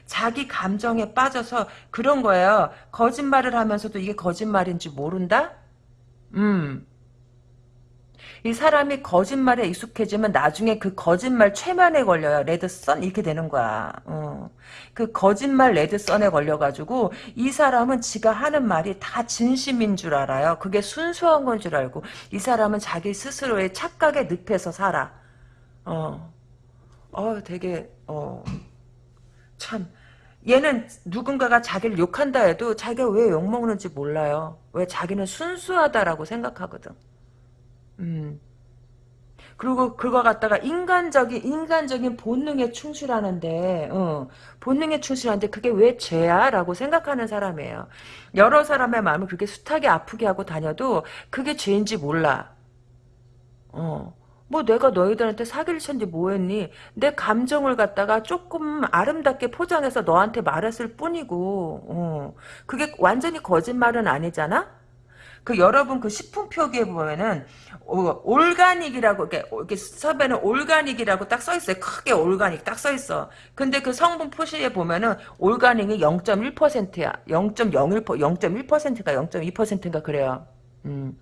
자기 감정에 빠져서 그런 거예요. 거짓말을 하면서도 이게 거짓말인지 모른다? 음. 이 사람이 거짓말에 익숙해지면 나중에 그 거짓말 최면에 걸려요. 레드선 이렇게 되는 거야. 어. 그 거짓말 레드선에 걸려가지고 이 사람은 지가 하는 말이 다 진심인 줄 알아요. 그게 순수한 건 줄 알고 이 사람은 자기 스스로의 착각에 늪에서 살아. 어, 어, 되게 어, 참 얘는 누군가가 자기를 욕한다 해도 자기가 왜 욕먹는지 몰라요. 왜 자기는 순수하다라고 생각하거든. 음. 그리고 그거 갖다가 인간적인 인간적인 본능에 충실하는데 어, 본능에 충실하는데 그게 왜 죄야라고 생각하는 사람이에요. 여러 사람의 마음을 그렇게 숱하게 아프게 하고 다녀도 그게 죄인지 몰라. 어. 뭐 내가 너희들한테 사기를 쳤는지 뭐했니? 내 감정을 갖다가 조금 아름답게 포장해서 너한테 말했을 뿐이고 어. 그게 완전히 거짓말은 아니잖아? 그 여러분 그 식품 표기에 보면은 어, 올가닉이라고 이렇게, 이렇게 섭외는 올가닉이라고 딱 써 있어요. 크게 올가닉 딱 써 있어. 근데 그 성분 표시에 보면은 올가닉이 0.1%야. 0.01% 0.1%가 0.2%인가 그래요. 음.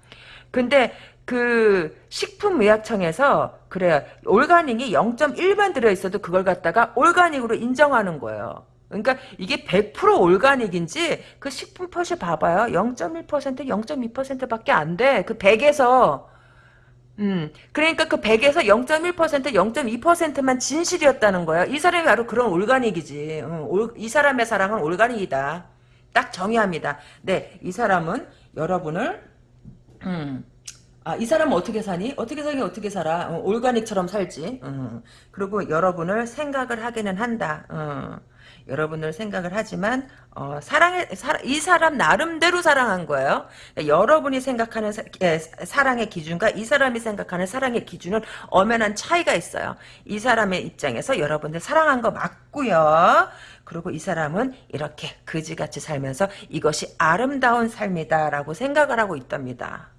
근데 그 식품의약청에서 그래요. 올가닉이 0.1만 들어있어도 그걸 갖다가 올가닉으로 인정하는 거예요. 그러니까 이게 100% 올가닉인지 그 식품 표시 봐봐요. 0.1% 0.2%밖에 안 돼. 그 100에서 음, 그러니까 그 100에서 0.1% 0.2%만 진실이었다는 거야. 이 사람이 바로 그런 올가닉이지. 음, 올, 이 사람의 사랑은 올가닉이다. 딱 정의합니다. 네, 이 사람은 여러분을 음, 아, 이 사람은 어떻게 사니? 어떻게 사니? 어떻게 살아? 어, 올가닉처럼 살지. 음, 그리고 여러분을 생각을 하기는 한다. 어. 여러분을 생각을 하지만 어, 사랑의 사, 이 사람 나름대로 사랑한 거예요. 여러분이 생각하는 사, 예, 사랑의 기준과 이 사람이 생각하는 사랑의 기준은 엄연한 차이가 있어요. 이 사람의 입장에서 여러분들 사랑한 거 맞고요. 그리고 이 사람은 이렇게 그지같이 살면서 이것이 아름다운 삶이다라고 생각을 하고 있답니다.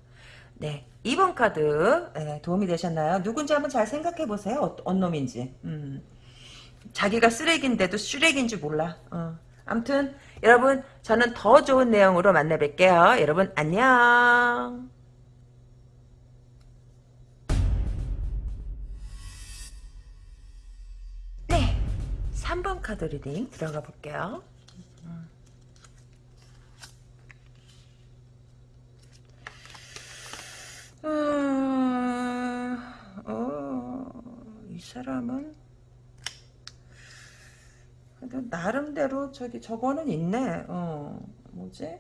네. 2번 카드 네, 도움이 되셨나요? 누군지 한번 잘 생각해 보세요. 어, 어떤 놈인지. 음. 자기가 쓰레기인데도 쓰레기인 줄 몰라. 어. 아무튼 여러분 저는 더 좋은 내용으로 만나 뵐게요. 여러분 안녕. 네. 3번 카드 reading 들어가 볼게요. 음, 어, 이 사람은 나름대로 저기 저거는 있네. 어, 뭐지?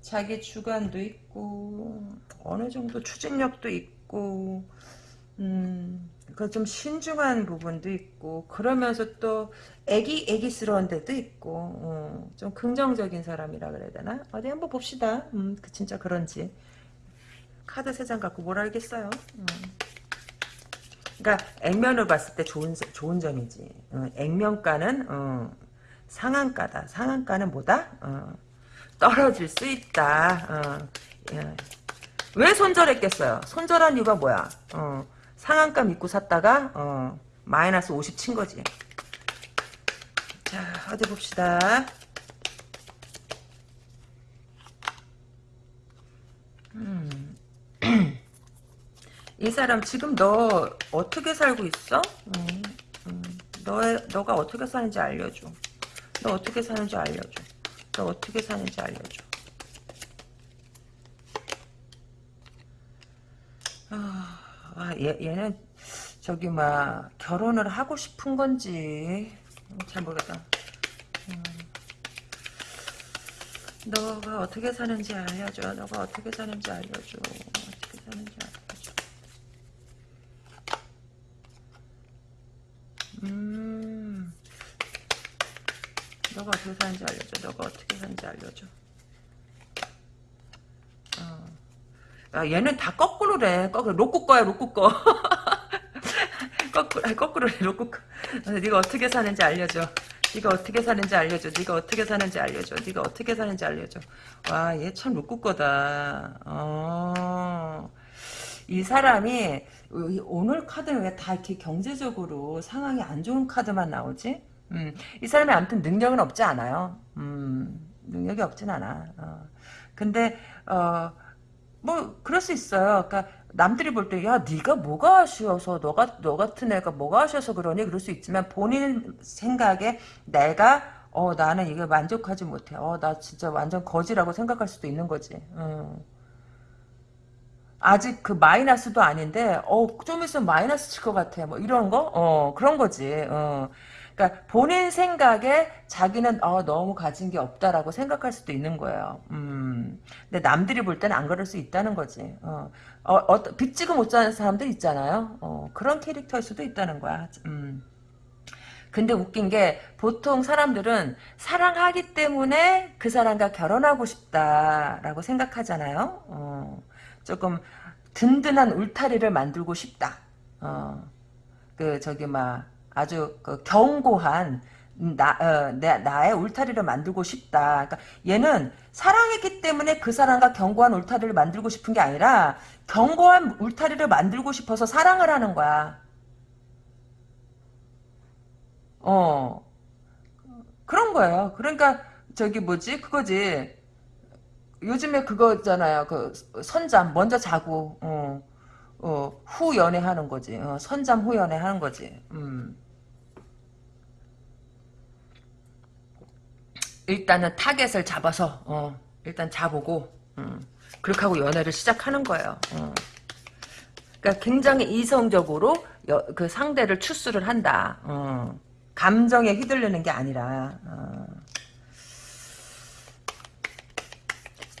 자기 주관도 있고 어느 정도 추진력도 있고 음, 그좀 신중한 부분도 있고 그러면서 또 애기 애기스러운 데도 있고 어, 좀 긍정적인 사람이라 그래야 되나? 어디 한번 봅시다. 음, 그 진짜 그런지 카드 세 장 갖고 뭘 알겠어요. 음. 그러니까 액면을 봤을 때 좋은 좋은 점이지. 어, 액면가는 어, 상한가다. 상한가는 뭐다? 어, 떨어질 수 있다. 어, 예. 왜 손절했겠어요? 손절한 이유가 뭐야? 어, 상한가 믿고 샀다가 어, 마이너스 50 친 거지. 자, 어디 봅시다. 음. 이 사람 지금 너 어떻게 살고 있어? 음, 음. 너 너가 어떻게 사는지 알려줘. 너 어떻게 사는지 알려줘. 너 어떻게 사는지 알려줘. 아, 아 얘, 얘는 저기 막 결혼을 하고 싶은 건지 잘 모르겠다. 음. 너가 어떻게 사는지 알려줘. 너가 어떻게 사는지 알려줘. 사는지 알려줘. 음. 너가 어떻게 사는지 알려줘. 너가 어떻게 사는지 알려줘. 어. 야, 얘는 다 거꾸로래. 거꾸로. 로꾸 거야, 로꾸 거. 거꾸로, 거꾸로래, 로꾸 거. 네가 어떻게 사는지 알려줘. 네가 어떻게 사는지 알려줘. 네가 어떻게 사는지 알려줘. 네가 어떻게 사는지 알려줘. 와, 얘 참 로꾸 거다. 어. 이 사람이 오늘 카드는 왜 다 이렇게 경제적으로 상황이 안 좋은 카드만 나오지? 음, 이 사람이 아무튼 능력은 없지 않아요. 음, 능력이 없진 않아. 어. 근데 어, 뭐 그럴 수 있어요. 그러니까 남들이 볼 때 야 네가 뭐가 아쉬워서 너가 너 같은 애가 뭐가 아쉬워서 그러니 그럴 수 있지만 본인 생각에 내가 어 나는 이게 만족하지 못해 어 나 진짜 완전 거지라고 생각할 수도 있는 거지 음. 아직 그 마이너스도 아닌데 어좀 있으면 마이너스 칠 것 같아. 뭐 이런 거? 어 그런 거지. 어. 그러니까 본인 생각에 자기는 어 너무 가진 게 없다라고 생각할 수도 있는 거예요. 음. 근데 남들이 볼 때는 안 그럴 수 있다는 거지. 어, 어, 어 빚지고 못 사는 사람들 있잖아요. 어 그런 캐릭터일 수도 있다는 거야. 음. 근데 웃긴 게 보통 사람들은 사랑하기 때문에 그 사람과 결혼하고 싶다라고 생각하잖아요. 어, 조금 든든한 울타리를 만들고 싶다. 어, 그 저기 막 아주 그 견고한 나, 어, 내, 나의 울타리를 만들고 싶다. 그러니까 얘는 사랑했기 때문에 그 사람과 견고한 울타리를 만들고 싶은 게 아니라 견고한 울타리를 만들고 싶어서 사랑을 하는 거야. 어. 그런 거예요. 그러니까 저기 뭐지? 그거지. 요즘에 그거잖아요. 그 선잠 먼저 자고 어, 어, 후 연애하는 거지. 어, 선잠 후 연애하는 거지. 음. 일단은 타겟을 잡아서 어, 일단 자보고 음. 그렇게 하고 연애를 시작하는 거예요. 어. 그러니까 굉장히 이성적으로 여, 그 상대를 choose를 한다. 어. 감정에 휘둘리는 게 아니라 어.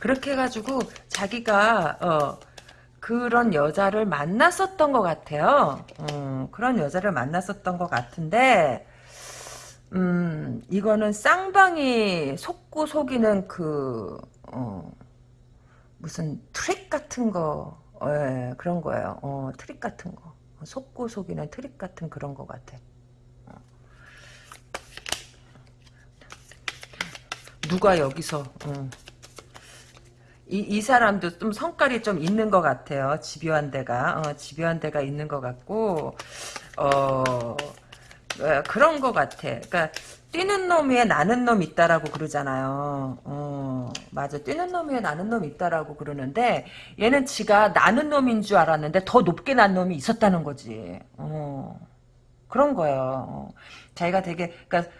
그렇게 해가지고 자기가 어, 그런 여자를 만났었던 것 같아요. 어, 그런 여자를 만났었던 것 같은데 음, 이거는 쌍방이 속고 속이는 그 어, 무슨 트릭 같은 거 예, 그런 거예요. 어, 트릭 같은 거 속고 속이는 트릭 같은 그런 것 같아. 누가 여기서 어. 이, 이 사람도 좀 성깔이 좀 있는 것 같아요. 집요한 데가 어, 집요한 데가 있는 것 같고 어, 어 그런 것 같아. 그러니까 뛰는 놈 위에 나는 놈 있다라고 그러잖아요. 어, 맞아. 뛰는 놈 위에 나는 놈 있다라고 그러는데 얘는 지가 나는 놈인 줄 알았는데 더 높게 난 놈이 있었다는 거지. 어, 그런 거예요. 어. 자기가 되게 그러니까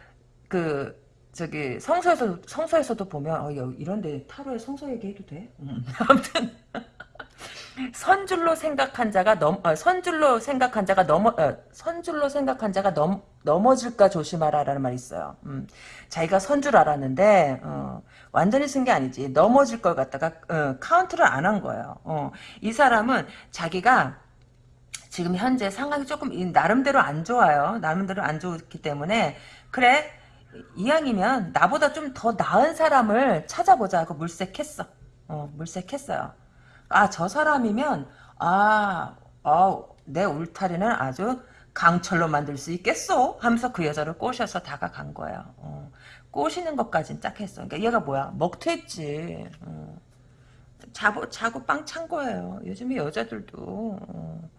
그 저기 성서에서 성서에서도 보면 어, 이런데 타로에 성서 얘기해도 돼? 음. 아무튼 선줄로 생각한 자가 넘 어, 선줄로 생각한 자가 넘어 어, 선줄로 생각한 자가 넘 넘어질까 조심하라라는 말이 있어요. 음, 자기가 선줄 알았는데 어, 완전히 쓴 게 아니지 넘어질 걸 갖다가 어, 카운트를 안 한 거예요. 어, 이 사람은 자기가 지금 현재 상황이 조금 나름대로 안 좋아요. 나름대로 안 좋기 때문에 그래 이왕이면 나보다 좀 더 나은 사람을 찾아보자 하고 물색했어. 어, 물색했어요. 아, 저 사람이면, 아, 어, 내 울타리는 아주 강철로 만들 수 있겠소? 하면서 그 여자를 꼬셔서 다가간 거예요. 어, 꼬시는 것까진 딱 했어. 그러니까 얘가 뭐야? 먹튀했지. 어. 자고, 자고 빵 찬 거예요. 요즘에 여자들도. 어.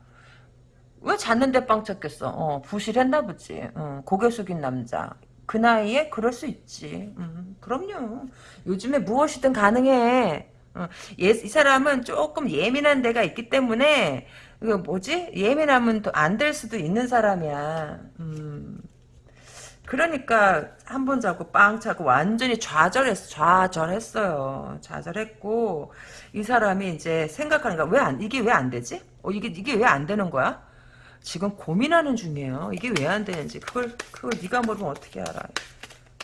왜 잤는데 빵 찼겠어? 어, 부실했나 보지. 어, 고개 숙인 남자. 그 나이에 그럴 수 있지. 음, 그럼요. 요즘에 무엇이든 가능해. 어, 예, 이 사람은 조금 예민한 데가 있기 때문에 이거 뭐지? 예민하면 안될 수도 있는 사람이야. 음. 그러니까 한 번 자고 빵 차고 완전히 좌절했어. 좌절했어요. 좌절했고 이 사람이 이제 생각하는 거야. 왜 안, 이게 왜 안 되지? 어, 이게 이게 왜 안 되는 거야? 지금 고민하는 중이에요. 이게 왜 안 되는지 그걸 그걸 네가 모르면 어떻게 알아?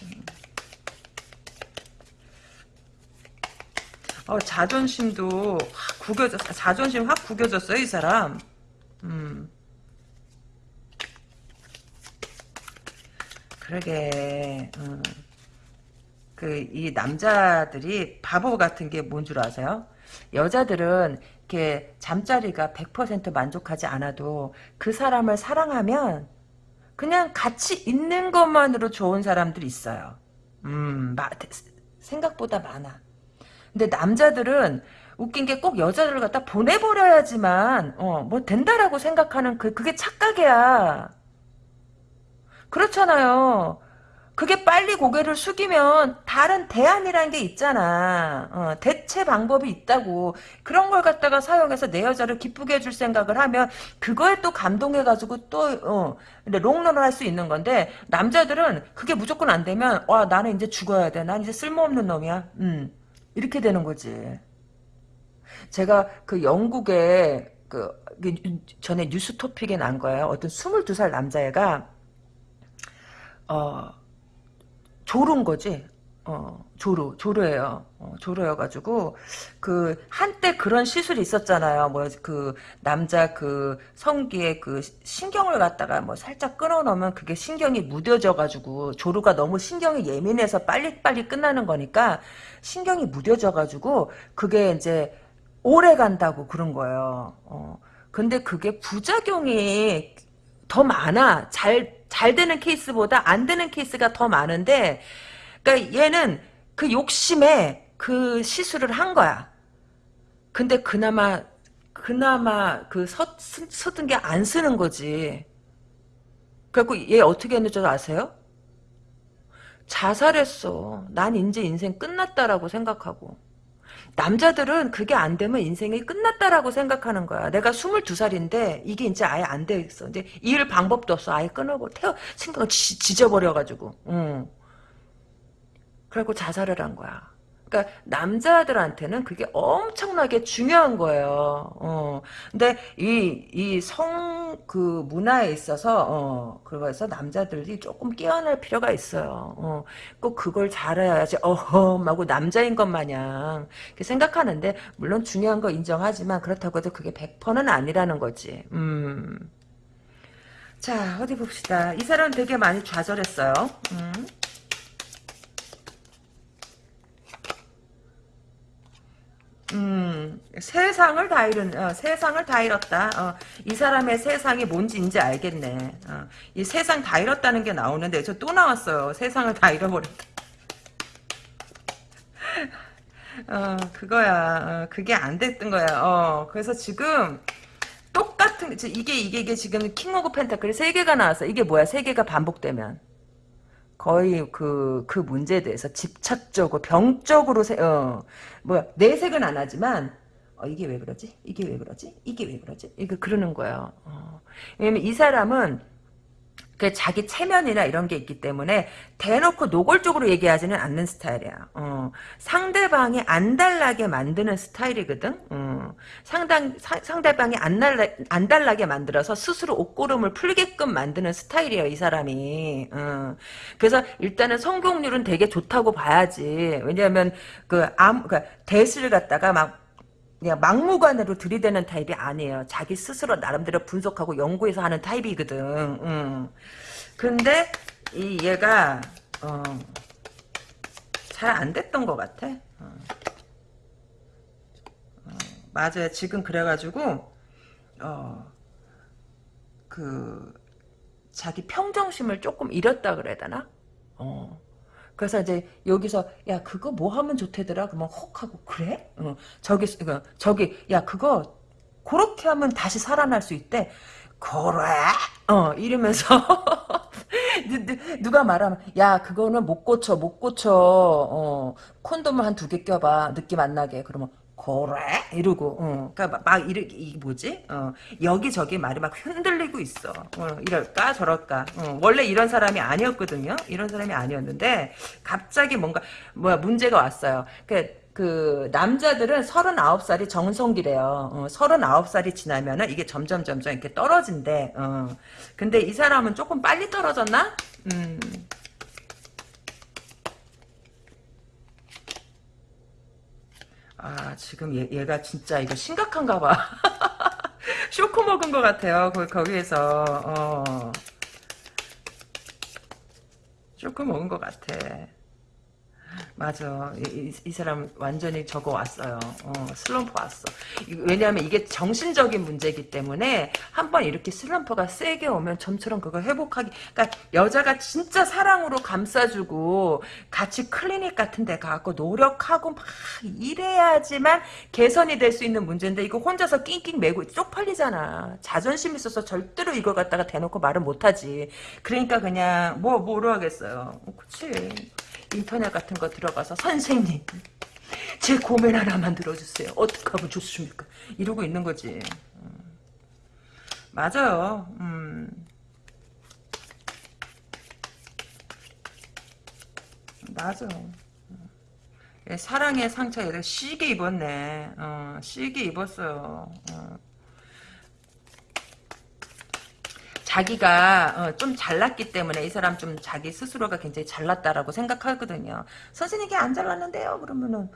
음. 어, 자존심도 확 구겨졌 자존심 확 구겨졌어요 이 사람. 음. 그러게. 음. 그이 남자들이 바보 같은 게 뭔 줄 아세요? 여자들은 이렇게 잠자리가 100% 만족하지 않아도 그 사람을 사랑하면 그냥 같이 있는 것만으로 좋은 사람들이 있어요. 음, 마, 생각보다 많아. 근데 남자들은 웃긴 게 꼭 여자들을 갖다 보내버려야지만 어, 뭐 된다라고 생각하는 그 그게 착각이야. 그렇잖아요. 그게 빨리 고개를 숙이면 다른 대안이라는 게 있잖아. 어, 대체 방법이 있다고. 그런 걸 갖다가 사용해서 내 여자를 기쁘게 해줄 생각을 하면 그거에 또 감동해가지고 또 어, 롱런을 할 수 있는 건데 남자들은 그게 무조건 안 되면 와 나는 이제 죽어야 돼. 난 이제 쓸모없는 놈이야. 음, 이렇게 되는 거지. 제가 그 영국에 그, 그 전에 뉴스 토픽에 난 거예요. 어떤 22살 남자애가 어 조른 거지. 어, 조루, 조루예요. 어, 조루여가지고 그 한때 그런 시술이 있었잖아요. 뭐 그 남자 그 성기에 그 신경을 갖다가 뭐 살짝 끊어놓으면 그게 신경이 무뎌져가지고 조루가 너무 신경이 예민해서 빨리빨리 끝나는 거니까 신경이 무뎌져가지고 그게 이제 오래 간다고 그런 거예요. 어, 근데 그게 부작용이 더 많아. 잘, 잘 되는 케이스보다 안 되는 케이스가 더 많은데, 그러니까 얘는 그 욕심에 그 시술을 한 거야. 근데 그나마, 그나마 그 서, 쓰던 게안 쓰는 거지. 그래갖고 얘 어떻게 했는지 아세요? 자살했어. 난 이제 인생 끝났다라고 생각하고. 남자들은 그게 안 되면 인생이 끝났다라고 생각하는 거야. 내가 22살인데 이게 이제 아예 안 되겠어. 이제 이을 방법도 없어. 아예 끊어버 태워 생각을 지 져버려가지고. 응. 그리고 자살을 한 거야. 그러니까 남자들한테는 그게 엄청나게 중요한 거예요. 어. 근데 이 이 성 그 문화에 있어서 어 그래서 남자들이 조금 깨어날 필요가 있어요. 어. 꼭 그걸 잘해야지 어허 하고 남자인 것 마냥 생각하는데 물론 중요한 거 인정하지만 그렇다고 해도 그게 100%는 아니라는 거지. 음. 자 어디 봅시다. 이 사람 되게 많이 좌절했어요. 음. 음, 세상을 다 잃은, 어, 세상을 다 잃었다. 어, 이 사람의 세상이 뭔지 이제 알겠네. 어, 이 세상 다 잃었다는 게 나오는데, 저 또 나왔어요. 세상을 다 잃어버렸다. 어, 그거야. 어, 그게 안 됐던 거야. 어, 그래서 지금, 똑같은, 이게, 이게, 이게 지금 King of Pentacle이 세 개가 나왔어. 이게 뭐야? 세 개가 반복되면. 거의 그, 그 문제에 대해서 집착적으로, 병적으로, 세, 어, 뭐야, 내색은 안 하지만, 어, 이게 왜 그러지? 이게 왜 그러지? 이게 왜 그러지? 이거 그러는 거예요. 어. 왜냐면 이 사람은 그 자기 체면이나 이런 게 있기 때문에 대놓고 노골적으로 얘기하지는 않는 스타일이야. 어, 상대방이 안 달라게 만드는 스타일이거든. 어, 상당 사, 상대방이 안 달라 안 달라게 만들어서 스스로 옷고름을 풀게끔 만드는 스타일이에요. 이 사람이. 어, 그래서 일단은 성공률은 되게 좋다고 봐야지. 왜냐하면 그 대시를 갖다가 막 그냥 막무가내로 들이대는 타입이 아니에요. 자기 스스로 나름대로 분석하고 연구해서 하는 타입이거든. 음. 근데 이 얘가 어, 잘 안 됐던 것 같아. 어. 어, 맞아요. 지금 그래가지고 어, 그 자기 평정심을 조금 잃었다 그래야 되나? 어. 그래서 이제 여기서 야 그거 뭐 하면 좋대더라? 그러면 혹 하고 그래? 어, 저기 그, 저기 야 그거 그렇게 하면 다시 살아날 수 있대. 그래? 어. 이러면서 누가 말하면 야 그거는 못 고쳐 못 고쳐. 어. 콘돔을 한 두 개 껴봐. 느낌 안 나게. 그러면 그래 이러고 어. 그러니까 막, 이렇게 이 뭐지 어. 여기저기 말이 막 흔들리고 있어 어. 이럴까 저럴까 어. 원래 이런 사람이 아니었거든요 이런 사람이 아니었는데 갑자기 뭔가 뭐야 문제가 왔어요 그, 그 남자들은 39살이 정성기래요. 어, 39살이 지나면은 이게 점점 점점 이렇게 떨어진대. 어. 근데 이 사람은 조금 빨리 떨어졌나? 음. 아 지금 얘, 얘가 진짜 이거 심각한가 봐. 쇼크 먹은 것 같아요. 거, 거기에서 어. 쇼크 먹은 것 같아. 맞아. 이, 이, 이 사람 완전히 저거 왔어요. 어, 슬럼프 왔어. 이- 왜냐하면 이게 정신적인 문제이기 때문에 한 번 이렇게 슬럼프가 세게 오면 점처럼 그걸 회복하기. 그러니까 여자가 진짜 사랑으로 감싸주고 같이 클리닉 같은 데 가고 노력하고 막 이래야지만 개선이 될 수 있는 문제인데 이거 혼자서 낑낑 매고 쪽팔리잖아. 자존심 있어서 절대로 이걸 갖다가 대놓고 말을 못하지. 그러니까 그냥 뭐 뭐로 하겠어요. 어, 그치. 인터넷 같은 거 들어가서 선생님 제 고민 하나만 들어주세요. 어떻게 하면 좋습니까? 이러고 있는 거지. 음. 맞아요. 음. 맞아. 예, 사랑의 상처에 시게 입었네. 어, 시게 입었어요. 어. 자기가 어, 좀 잘났기 때문에 이 사람 좀 자기 스스로가 굉장히 잘났다라고 생각하거든요. 선생님이 안 잘났는데요. 그러면은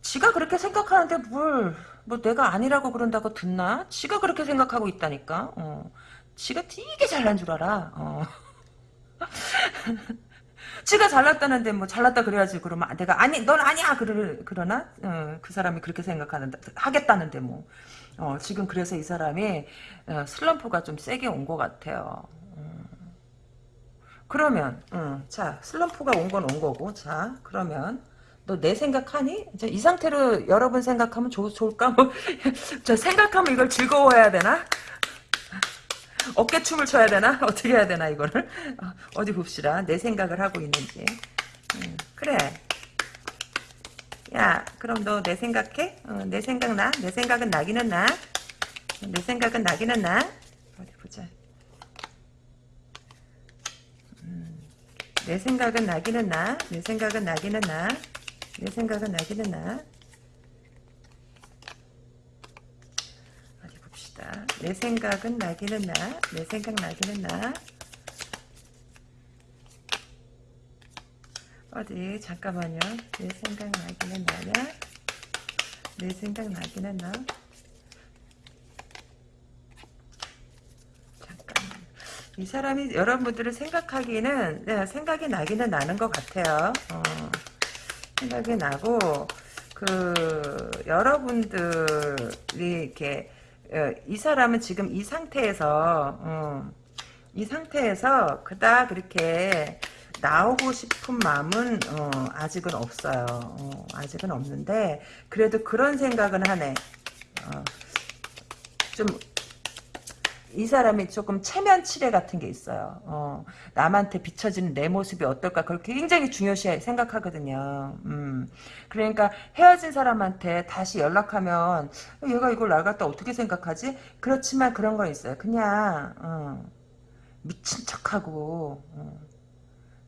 지가 그렇게 생각하는데 뭘, 뭐 내가 아니라고 그런다고 듣나? 지가 그렇게 생각하고 있다니까. 어. 지가 되게 잘난 줄 알아. 어. 지가 잘났다는데 뭐 잘났다 그래야지 그러면 내가 아니 넌 아니야 그러, 그러나 어, 그 사람이 그렇게 생각하는데 하겠다는데 뭐 어, 지금 그래서 이 사람이 어, 슬럼프가 좀 세게 온 것 같아요. 음. 그러면 음, 자 슬럼프가 온 건 온 거고 자 그러면 너 내 생각하니? 이제 이 상태로 여러분 생각하면 좋, 좋을까? 뭐, 저 생각하면 이걸 즐거워해야 되나? 어깨춤을 춰야 되나? 어떻게 해야 되나 이거를? 어, 디 봅시다. 내 생각을 하고 있는지. 음, 그래. 야, 그럼 너 내 생각해? 어, 내 생각 나? 내 생각은 나기는 나? 내 생각은 나기는 나? 어디 보자. 음, 내 생각은 나기는 나? 내 생각은 나기는 나? 내 생각은 나기는 나? 어디 봅시다. 내 생각은 나기는 나? 내 생각 나기는 나? 어디 잠깐만요. 내 생각 나기는 나냐? 내 생각 나기는 나? 잠깐만. 이 사람이 여러분들을 생각하기는 네, 생각이 나기는 나는 것 같아요. 어, 생각이 나고 그 여러분들이 이렇게 어, 이 사람은 지금 이 상태에서 어, 이 상태에서 그닥 그렇게 나오고 싶은 마음은 어, 아직은 없어요. 어, 아직은 없는데 그래도 그런 생각은 하네. 어, 좀이 사람이 조금 체면 치레 같은 게 있어요. 어, 남한테 비춰지는 내 모습이 어떨까 그걸 굉장히 중요시 생각하거든요. 음, 그러니까 헤어진 사람한테 다시 연락하면 얘가 이걸 날 갖다 어떻게 생각하지? 그렇지만 그런 건 있어요. 그냥 어, 미친 척하고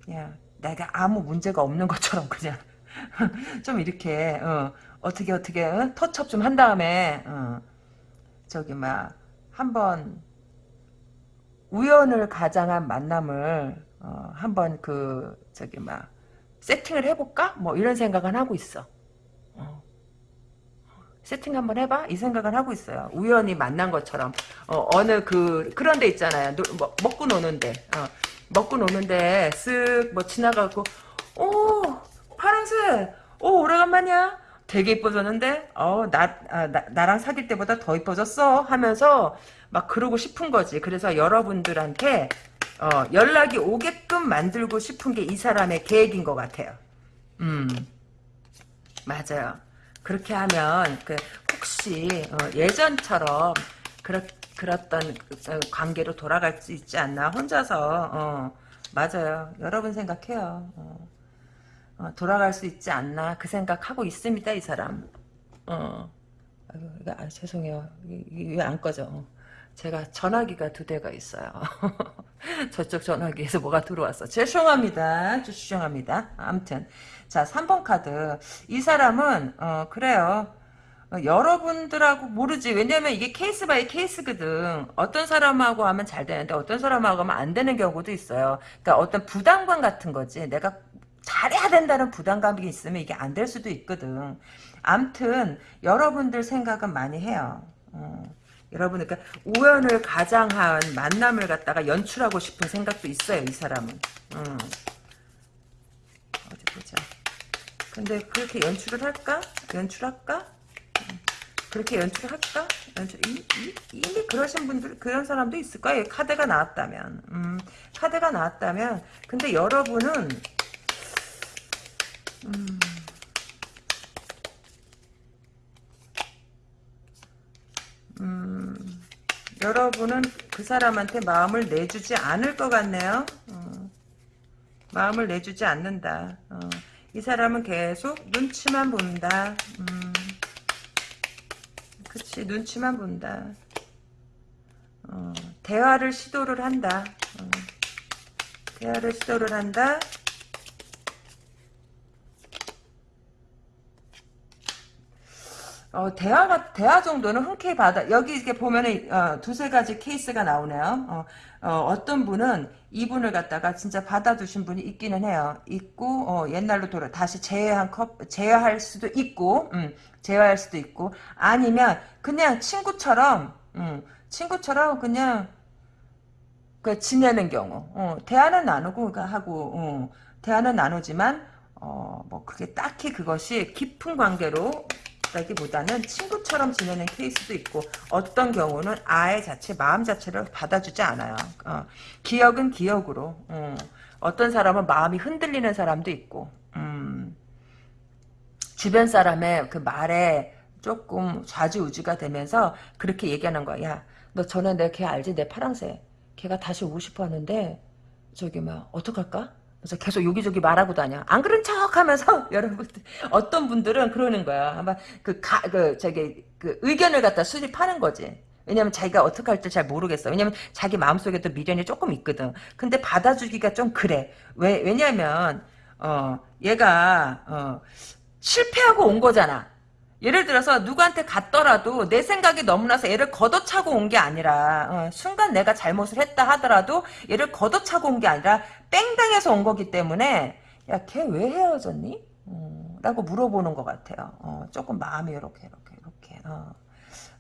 어, 그냥 내가 아무 문제가 없는 것처럼 그냥 좀 이렇게 어, 떻게 어떻게 어? 터치업 좀한 다음에 어, 저기 막 한번 우연을 가장한 만남을 어, 한번 그 저기 막 세팅을 해볼까? 뭐 이런 생각은 하고 있어. 어. 세팅 한번 해봐 이 생각을 하고 있어요. 우연히 만난 것처럼 어, 느그 그런 데 있잖아요. 노, 뭐, 먹고 노는데 어, 먹고 노는데 쓱 뭐 지나가고 오 파랑새 오 오래간만이야. 되게 이뻐졌는데 어나 아, 나, 나랑 사귈 때보다 더 이뻐졌어 하면서 막 그러고 싶은 거지. 그래서 여러분들한테 어, 연락이 오게끔 만들고 싶은 게 이 사람의 계획인 것 같아요. 음 맞아요. 그렇게 하면 그 혹시 어, 예전처럼 그렇 그랬던 그, 어, 관계로 돌아갈 수 있지 않나 혼자서. 어, 맞아요. 여러분 생각해요. 어. 어, 돌아갈 수 있지 않나 그 생각하고 있습니다 이 사람. 어. 이거, 아, 죄송해요. 왜 안 꺼져. 어. 제가 전화기가 두 대가 있어요. 저쪽 전화기에서 뭐가 들어왔어. 죄송합니다. 죄송합니다. 아무튼. 자 3번 카드. 이 사람은 어 그래요. 어, 여러분들하고 모르지 왜냐면 이게 case by case거든 어떤 사람하고 하면 잘 되는데 어떤 사람하고 하면 안 되는 경우도 있어요 그러니까 어떤 부담감 같은 거지 내가 잘해야 된다는 부담감이 있으면 이게 안 될 수도 있거든. 암튼 여러분들 생각은 많이 해요. 어, 여러분 그러니까 우연을 가장한 만남을 갖다가 연출하고 싶은 생각도 있어요. 이 사람은. 어. 어디 보자. 근데 그렇게 연출을 할까? 연출할까? 그렇게 연출할까? 연출, 이, 이, 이미 그러신 분들, 그런 사람도 있을 거예요. 카드가 나왔다면. 음, 카드가 나왔다면. 근데 여러분은, 음, 음, 여러분은 그 사람한테 마음을 내주지 않을 것 같네요. 어, 마음을 내주지 않는다. 어, 이 사람은 계속 눈치만 본다. 음, 그치 눈치만 본다. 어, 대화를 시도를 한다. 어, 대화를 시도를 한다. 어, 대화가, 대화 정도는 흔쾌히 받아, 여기 이렇게 보면은, 어, 두세 가지 케이스가 나오네요. 어, 떤 분은 이분을 갖다가 진짜 받아두신 분이 있기는 해요. 있고, 어, 옛날로 돌아, 다시 재회한 컵, 재회할 수도 있고, 음, 재회할 수도 있고, 아니면 그냥 친구처럼, 음, 친구처럼 그냥, 그, 지내는 경우, 어, 대화는 나누고, 하고, 어, 대화는 나누지만, 어, 뭐, 그게 딱히 그것이 깊은 관계로 라기보다는 친구처럼 지내는 케이스도 있고 어떤 경우는 아예 자체 마음 자체를 받아주지 않아요. 어, 기억은 기억으로 어, 떤 사람은 마음이 흔들리는 사람도 있고 음, 주변 사람의 그 말에 조금 좌지우지가 되면서 그렇게 얘기하는 거야. 야, 너 전에 내 걔 알지? 내 파랑새. 걔가 다시 오고 싶어 하는데 저기 막 어떡할까? 그래서 계속 여기저기 말하고 다녀. 안 그런 척 하면서, 여러분들, 어떤 분들은 그러는 거야. 아마 그, 가, 그, 저기, 그 의견을 갖다 수립하는 거지. 왜냐면 자기가 어떻게 할지 잘 모르겠어. 왜냐면 자기 마음속에도 미련이 조금 있거든. 근데 받아주기가 좀 그래. 왜, 왜냐면, 어, 얘가, 어, 실패하고 온 거잖아. 예를 들어서 누구한테 갔더라도 내 생각이 너무나서 얘를 걷어차고 온 게 아니라 어, 순간 내가 잘못을 했다 하더라도 얘를 걷어차고 온 게 아니라 뺑당해서 온 거기 때문에 야 걔 왜 헤어졌니? 음, 라고 물어보는 것 같아요. 어, 조금 마음이 이렇게 이렇게 이렇게 어.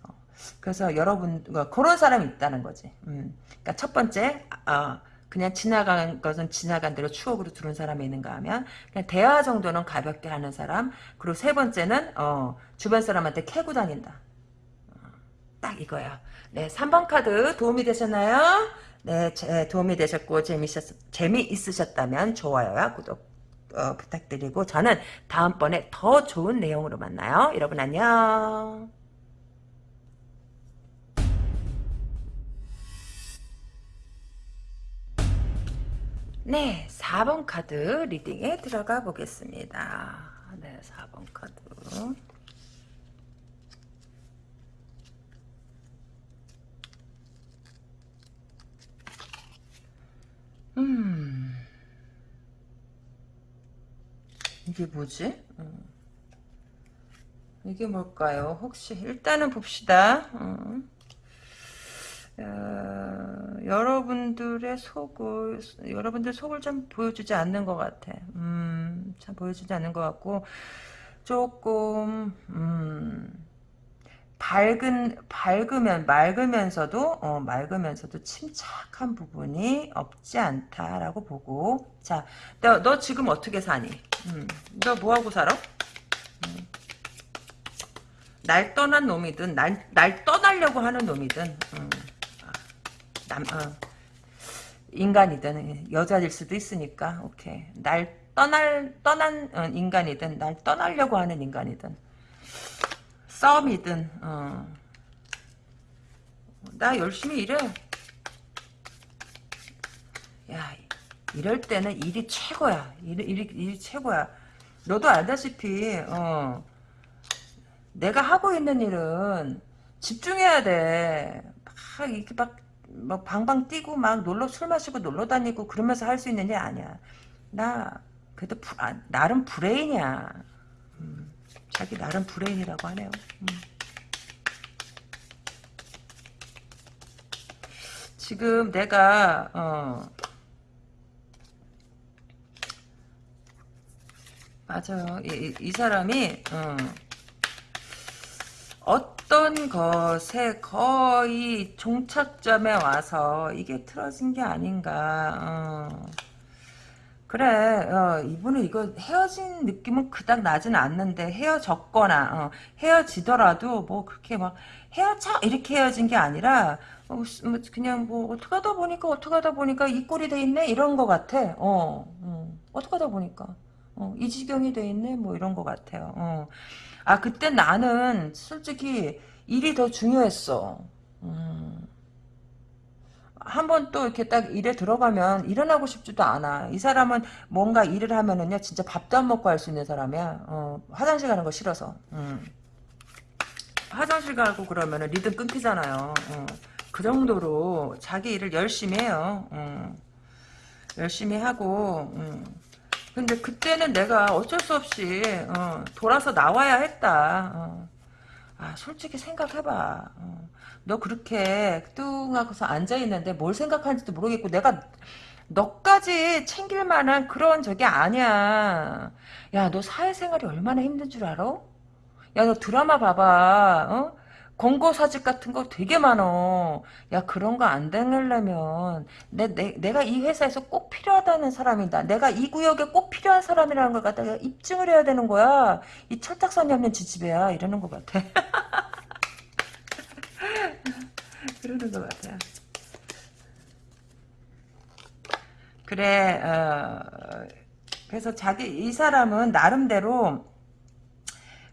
어. 그래서 여러분 어, 그런 사람이 있다는 거지. 음. 그러니까 첫 번째 어, 그냥 지나간 것은 지나간 대로 추억으로 두는 사람이 있는가 하면 그냥 대화 정도는 가볍게 하는 사람 그리고 세 번째는 어, 주변 사람한테 캐고 다닌다. 어, 딱 이거야. 네, 3번 카드 도움이 되셨나요? 네, 제, 도움이 되셨고 재미있었, 재미있으셨다면 좋아요와 구독 어, 부탁드리고 저는 다음번에 더 좋은 내용으로 만나요. 여러분 안녕. 네, 4번 카드 리딩에 들어가 보겠습니다. 네, 4번 카드. 음. 이게 뭐지? 음. 이게 뭘까요? 혹시 일단은 봅시다. 음. 어, 여러분들의 속을 여러분들 속을 좀 보여주지 않는 것 같아. 음, 참 보여주지 않는 것 같고 조금 음, 밝은 밝으면 맑으면서도 어, 맑으면서도 침착한 부분이 없지 않다라고 보고 자너 너 지금 어떻게 사니? 음, 너 뭐하고 살아? 음. 날 떠난 놈이든 날, 날 떠나려고 하는 놈이든 음. 남, 어, 인간이든 여자일 수도 있으니까 오케이 날 떠날 떠난 어, 인간이든 날 떠나려고 하는 인간이든 썸이든 어. 나 열심히 일해 야 이럴 때는 일이 최고야 일이, 일이, 일이 최고야 너도 알다시피 어, 내가 하고 있는 일은 집중해야 돼. 막 이렇게 막뭐 방방 뛰고 막 놀러 술 마시고 놀러 다니고 그러면서 할 수 있는 게 아니야. 나 그래도 부, 아, 나름 브레인이야. 음, 자기 나름 브레인이라고 하네요. 음. 지금 내가 어, 맞아요. 이, 이 사람이 어, 어떤 것에 거의 종착점에 와서 이게 틀어진 게 아닌가. 어. 그래, 어, 이분은 이거 헤어진 느낌은 그닥 나지는 않는데 헤어졌거나 어, 헤어지더라도 뭐 그렇게 막 헤어져 이렇게 헤어진 게 아니라 어, 스- 뭐 그냥 뭐 어떻게 하다 보니까 어떻게 하다 보니까 이 꼴이 돼 있네 이런 거 같아. 어, 어, 어떻게 하다 보니까 어, 이 지경이 돼 있네 뭐 이런 거 같아요. 어. 아 그때 나는 솔직히 일이 더 중요했어. 음. 한번 또 이렇게 딱 일에 들어가면 일어나고 싶지도 않아. 이 사람은 뭔가 일을 하면은요, 진짜 밥도 안 먹고 할 수 있는 사람이야. 어, 화장실 가는 거 싫어서. 음. 화장실 가고 그러면은 리듬 끊기잖아요. 어. 그 정도로 자기 일을 열심히 해요. 어. 열심히 하고, 음. 근데 그때는 내가 어쩔 수 없이, 어, 돌아서 나와야 했다. 어. 아, 솔직히 생각해봐. 어. 너 그렇게 뚱하고서 앉아있는데 뭘 생각하는지도 모르겠고, 내가 너까지 챙길 만한 그런 적이 아니야. 야, 너 사회생활이 얼마나 힘든 줄 알아? 야, 너 드라마 봐봐. 어? 권고 사직 같은 거 되게 많어. 야, 그런 거 안 되려면 내, 내, 내가 이 회사에서 꼭 필요하다는 사람이다. 내가 이 구역에 꼭 필요한 사람이라는 걸 갖다가 입증을 해야 되는 거야. 이 철딱선이 없는 지지배야. 이러는 것 같아. 그러는 것 같아. 그래, 어, 그래서 자기, 이 사람은 나름대로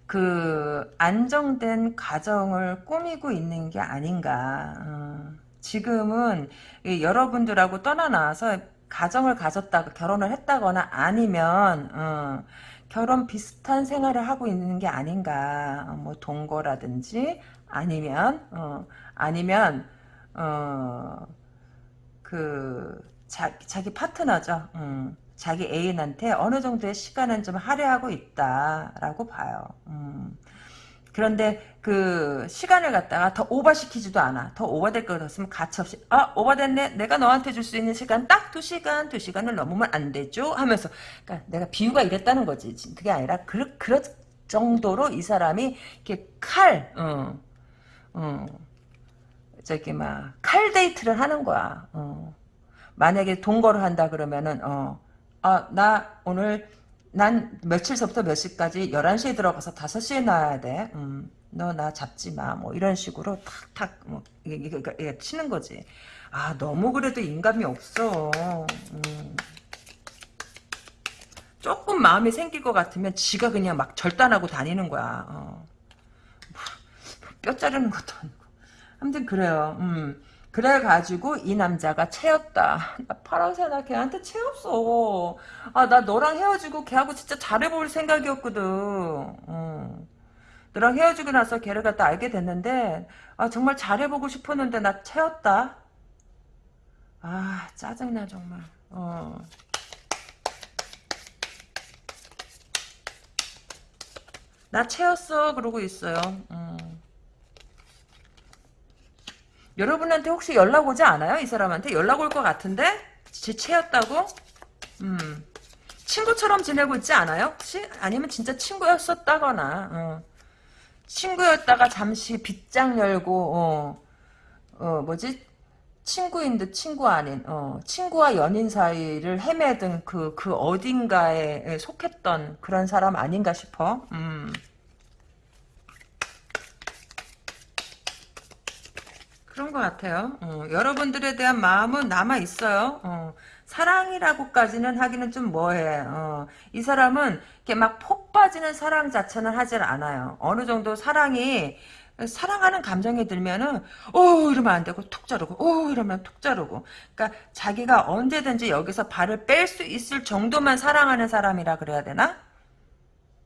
그 안정된 가정을 꾸미고 있는 게 아닌가. 어, 지금은 이 여러분들하고 떠나나서 가정을 가졌다가 결혼을 했다거나 아니면 어, 결혼 비슷한 생활을 하고 있는 게 아닌가. 어, 뭐 동거라든지 아니면 어, 아니면 어, 그 자, 자기 파트너죠. 음, 자기 애인한테 어느 정도의 시간은 좀 할애하고 있다라고 봐요. 음. 그런데 그 시간을 갖다가 더 오버시키지도 않아. 더 오버될 것 같으면 가차없이 아 오버됐네. 내가 너한테 줄 수 있는 시간 딱 두 시간, 두 시간을 넘으면 안 되죠. 하면서 그러니까 내가 비유가 이랬다는 거지. 그게 아니라 그 그럴 정도로 이 사람이 이렇게 칼, 어, 어, 저기 막 칼 데이트를 하는 거야. 어. 만약에 동거를 한다 그러면은 어, 아, 나 오늘 난 며칠서부터 몇 시까지 11시에 들어가서 5시에 나와야 돼. 음, 너 나 잡지 마. 뭐 이런 식으로 탁탁 뭐 이게, 이게, 이게 치는 거지. 아, 너무 그래도 인감이 없어. 음. 조금 마음이 생길 것 같으면 지가 그냥 막 절단하고 다니는 거야. 어. 뼈 자르는 것도 아무튼 그래요. 음. 그래가지고 이 남자가 채였다. 나 파랑새 나 걔한테 채였어. 아, 나 너랑 헤어지고 걔하고 진짜 잘해볼 생각이었거든. 어. 너랑 헤어지고 나서 걔를 갖다 알게 됐는데, 아, 정말 잘해보고 싶었는데 나 채였다. 아, 짜증나, 정말. 어. 나 채였어. 그러고 있어요. 음. 여러분한테 혹시 연락 오지 않아요? 이 사람한테 연락 올 것 같은데? 제 채였다고? 음. 친구처럼 지내고 있지 않아요? 혹시? 아니면 진짜 친구였었다거나, 어. 친구였다가 잠시 빗장 열고, 어, 어, 뭐지? 친구인 듯 친구 아닌, 어, 친구와 연인 사이를 헤매든 그, 그 어딘가에 속했던 그런 사람 아닌가 싶어. 음. 그런 것 같아요. 어, 여러분들에 대한 마음은 남아 있어요. 어, 사랑이라고까지는 하기는 좀 뭐해. 어, 이 사람은 이렇게 막 폭 빠지는 사랑 자체는 하질 않아요. 어느 정도 사랑이 사랑하는 감정이 들면은 오 이러면 안 되고 툭 자르고 오 이러면 툭 자르고. 그러니까 자기가 언제든지 여기서 발을 뺄 수 있을 정도만 사랑하는 사람이라 그래야 되나?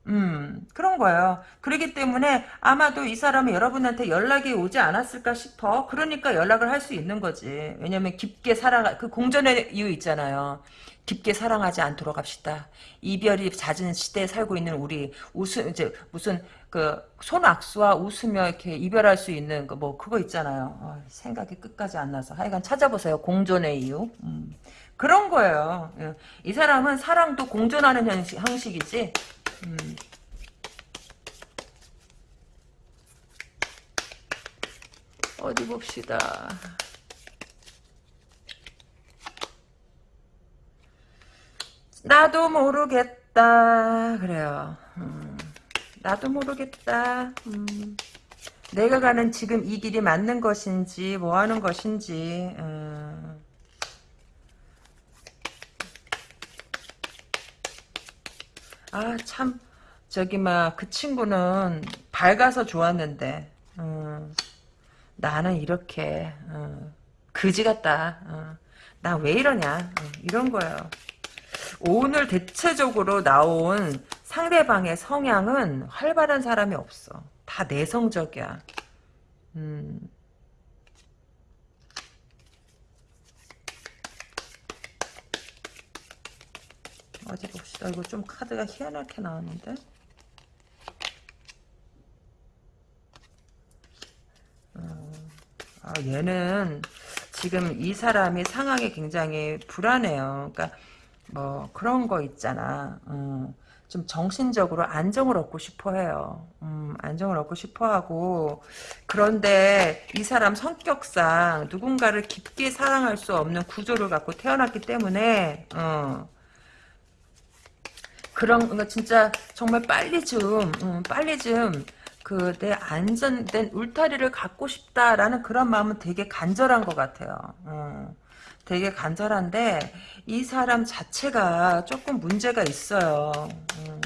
음, 그런 거예요. 그렇기 때문에 아마도 이 사람이 여러분한테 연락이 오지 않았을까 싶어. 그러니까 연락을 할 수 있는 거지. 왜냐면 깊게 사랑, 그 공전의 이유 있잖아요. 깊게 사랑하지 않도록 합시다. 이별이 잦은 시대에 살고 있는 우리, 웃음, 이제, 무슨, 그, 손악수와 웃으며 이렇게 이별할 수 있는, 그, 뭐, 그거 있잖아요. 어, 생각이 끝까지 안 나서. 하여간 찾아보세요. 공존의 이유. 음. 그런 거예요. 예. 이 사람은 사랑도 공존하는 형식, 형식이지. 음. 어디 봅시다. 나도 모르겠다. 그래요. 음, 나도 모르겠다. 음, 내가 가는 지금 이 길이 맞는 것인지 뭐 하는 것인지 음. 아 참 저기 막 그 친구는 밝아서 좋았는데 음, 나는 이렇게 음, 그지 같다. 어. 나왜 이러냐 어, 이런 거예요. 오늘 대체적으로 나온 상대방의 성향은 활발한 사람이 없어. 다 내성적이야. 음. 어디 봅시다. 이거 좀 카드가 희한하게 나왔는데. 어, 아, 얘는 지금 이 사람이 상황이 굉장히 불안해요. 그러니까 뭐 그런 거 있잖아. 음, 좀 정신적으로 안정을 얻고 싶어 해요. 음, 안정을 얻고 싶어 하고 그런데 이 사람 성격상 누군가를 깊게 사랑할 수 없는 구조를 갖고 태어났기 때문에 어, 그런 거 진짜 정말 빨리 좀 음, 빨리 좀 그 내 안전된 울타리를 갖고 싶다라는 그런 마음은 되게 간절한 것 같아요. 음, 되게 간절한데 이 사람 자체가 조금 문제가 있어요. 음,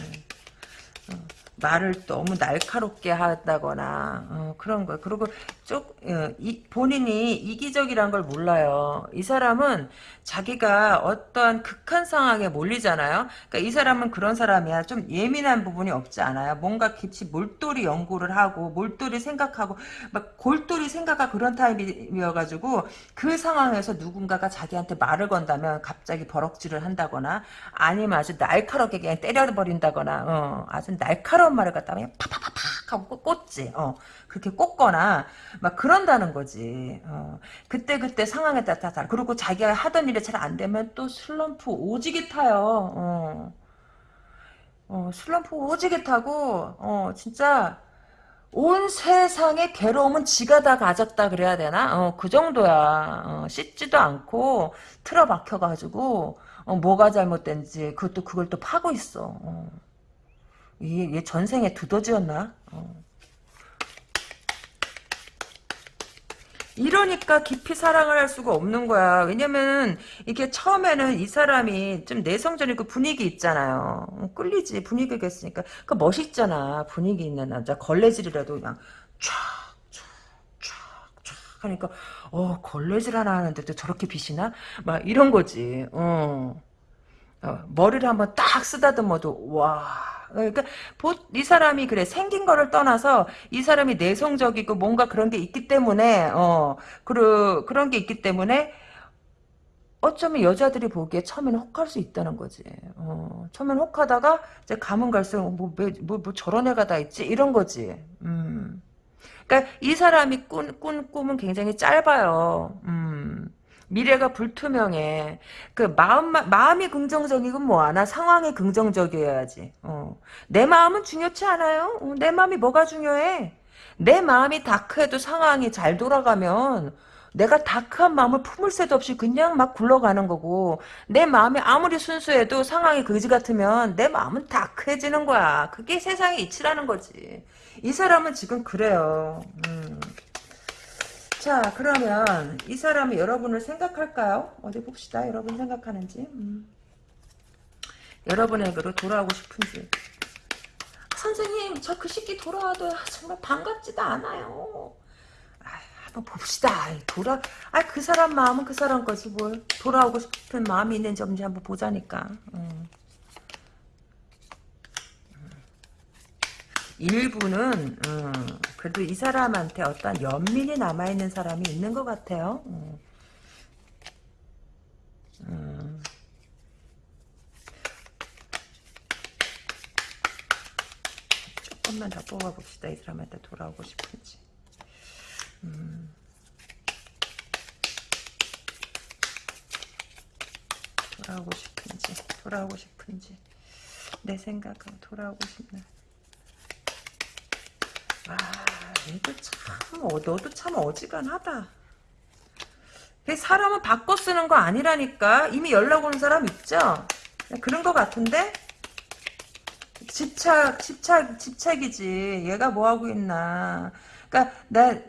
말을 너무 날카롭게 한다거나 어, 그런 거 그리고 쪽 어, 이, 본인이 이기적이란 걸 몰라요. 이 사람은 자기가 어떠한 극한 상황에 몰리잖아요. 그러니까 이 사람은 그런 사람이야. 좀 예민한 부분이 없지 않아요. 뭔가 깊이 몰똘히 연구를 하고 몰똘히 생각하고 막 골똘히 생각하고 그런 타입이어가지고 그 상황에서 누군가가 자기한테 말을 건다면 갑자기 버럭질을 한다거나 아니면 아주 날카롭게 그냥 때려버린다거나 어, 아주 날카로 운 말을 갖다가 그냥 팍팍팍팍 하고 꽂지. 어. 그렇게 꽂거나 막 그런다는 거지. 어. 그때 그때 상황에 따라 그리고 자기가 하던 일이 잘 안 되면 또 슬럼프 오지게 타요. 어. 어, 슬럼프 오지게 타고 어, 진짜 온 세상의 괴로움은 지가 다 가졌다 그래야 되나? 어, 그 정도야. 어, 씻지도 않고 틀어박혀가지고 어, 뭐가 잘못된지 그것도 그걸 또 파고 있어. 어. 이얘 전생에 두더지였나? 어. 이러니까 깊이 사랑을 할 수가 없는 거야. 왜냐면 이게 처음에는 이 사람이 좀 내성적이고 분위기 있잖아요. 어, 끌리지 분위기가 있으니까. 그 멋있잖아. 분위기 있는 남자. 걸레질이라도 그냥 촥촥촥촥 하니까 어 걸레질 하나 하는데도 저렇게 빛이나? 막 이런 거지. 어. 어 머리를 한번 딱 쓰다듬어도 와. 그러니까 이 사람이 그래 생긴 거를 떠나서 이 사람이 내성적이고 뭔가 그런 게 있기 때문에 어 그런 그런 게 있기 때문에 어쩌면 여자들이 보기에 처음에는 혹할 수 있다는 거지. 어, 처음엔 혹하다가 이제 가면 갈수록 뭐, 뭐, 뭐, 저런 애가 다 있지 이런 거지. 음. 그러니까 이 사람이 꾼, 꾼 꿈은 굉장히 짧아요. 음. 미래가 불투명해. 그 마음 마음이 긍정적이고 뭐하나 상황이 긍정적이어야지. 어. 내 마음은 중요치 않아요. 어, 내 마음이 뭐가 중요해? 내 마음이 다크해도 상황이 잘 돌아가면 내가 다크한 마음을 품을 새도 없이 그냥 막 굴러가는 거고 내 마음이 아무리 순수해도 상황이 거지 같으면 내 마음은 다크해지는 거야. 그게 세상의 이치라는 거지. 이 사람은 지금 그래요. 음. 자 그러면 이 사람이 여러분을 생각할까요? 어디 봅시다. 여러분 생각하는지. 음. 여러분에게로 돌아오고 싶은지. 선생님 저 그 시기 돌아와도 정말 반갑지도 않아요. 아, 한번 봅시다. 돌아, 아, 그 사람 마음은 그 사람 거지, 뭘. 돌아오고 싶은 마음이 있는지 한번 보자니까. 음. 일부는 음, 그래도 이 사람한테 어떤 연민이 남아있는 사람이 있는 것 같아요. 음. 음. 조금만 더 뽑아봅시다. 이 사람한테 돌아오고 싶은지. 음. 돌아오고 싶은지 돌아오고 싶은지 내 생각은 돌아오고 싶나 아, 이거 참, 어, 너도 참 어지간하다. 사람은 바꿔 쓰는 거 아니라니까. 이미 연락 오는 사람 있죠? 그런 것 같은데 집착 집착 집착이지 얘가 뭐 하고 있나 그러니까 나 에,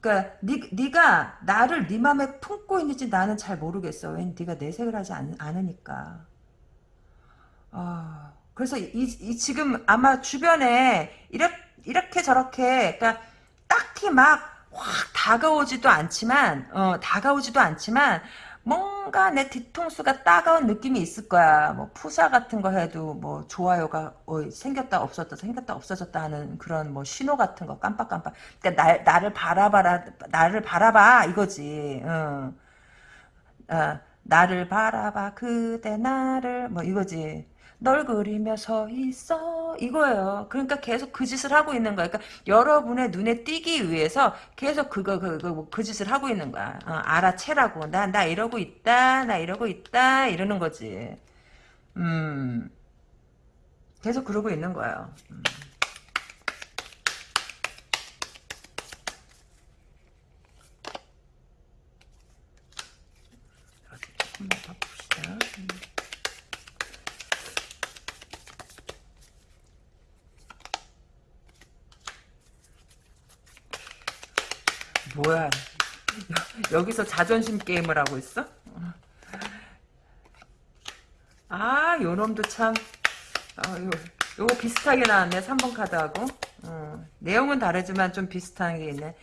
그러니까 니, 네가 나를 네 맘에 품고 있는지 나는 잘 모르겠어 왜 네가 내색을 하지 않, 않으니까 아 그래서 이, 이 지금 아마 주변에 이렇게 이렇게 저렇게 그러니까 딱히 막 확 다가오지도 않지만 어 다가오지도 않지만 뭔가 내 뒤통수가 따가운 느낌이 있을 거야. 뭐 푸사 같은 거 해도 뭐 좋아요가 어, 생겼다 없어졌다 생겼다 없어졌다 하는 그런 뭐 신호 같은 거 깜빡깜빡. 그러니까 나, 나를 바라봐라 나를 바라봐 이거지. 어. 어, 나를 바라봐 그대 나를 뭐 이거지. 널 그리며 서 있어 이거예요. 그러니까 계속 그 짓을 하고 있는 거야. 그러니까 여러분의 눈에 띄기 위해서 계속 그거 그거 그, 그 짓을 하고 있는 거야. 어, 알아채라고 나나 이러고 있다 나 이러고 있다 이러는 거지. 음 계속 그러고 있는 거예요. 음. 어디 조금만 더 봅시다. 음. 뭐야 여기서 자존심 게임을 하고 있어? 아 요놈도 참 아, 요, 요거 비슷하게 나왔네 3번 카드하고 어, 내용은 다르지만 좀 비슷한 게 있네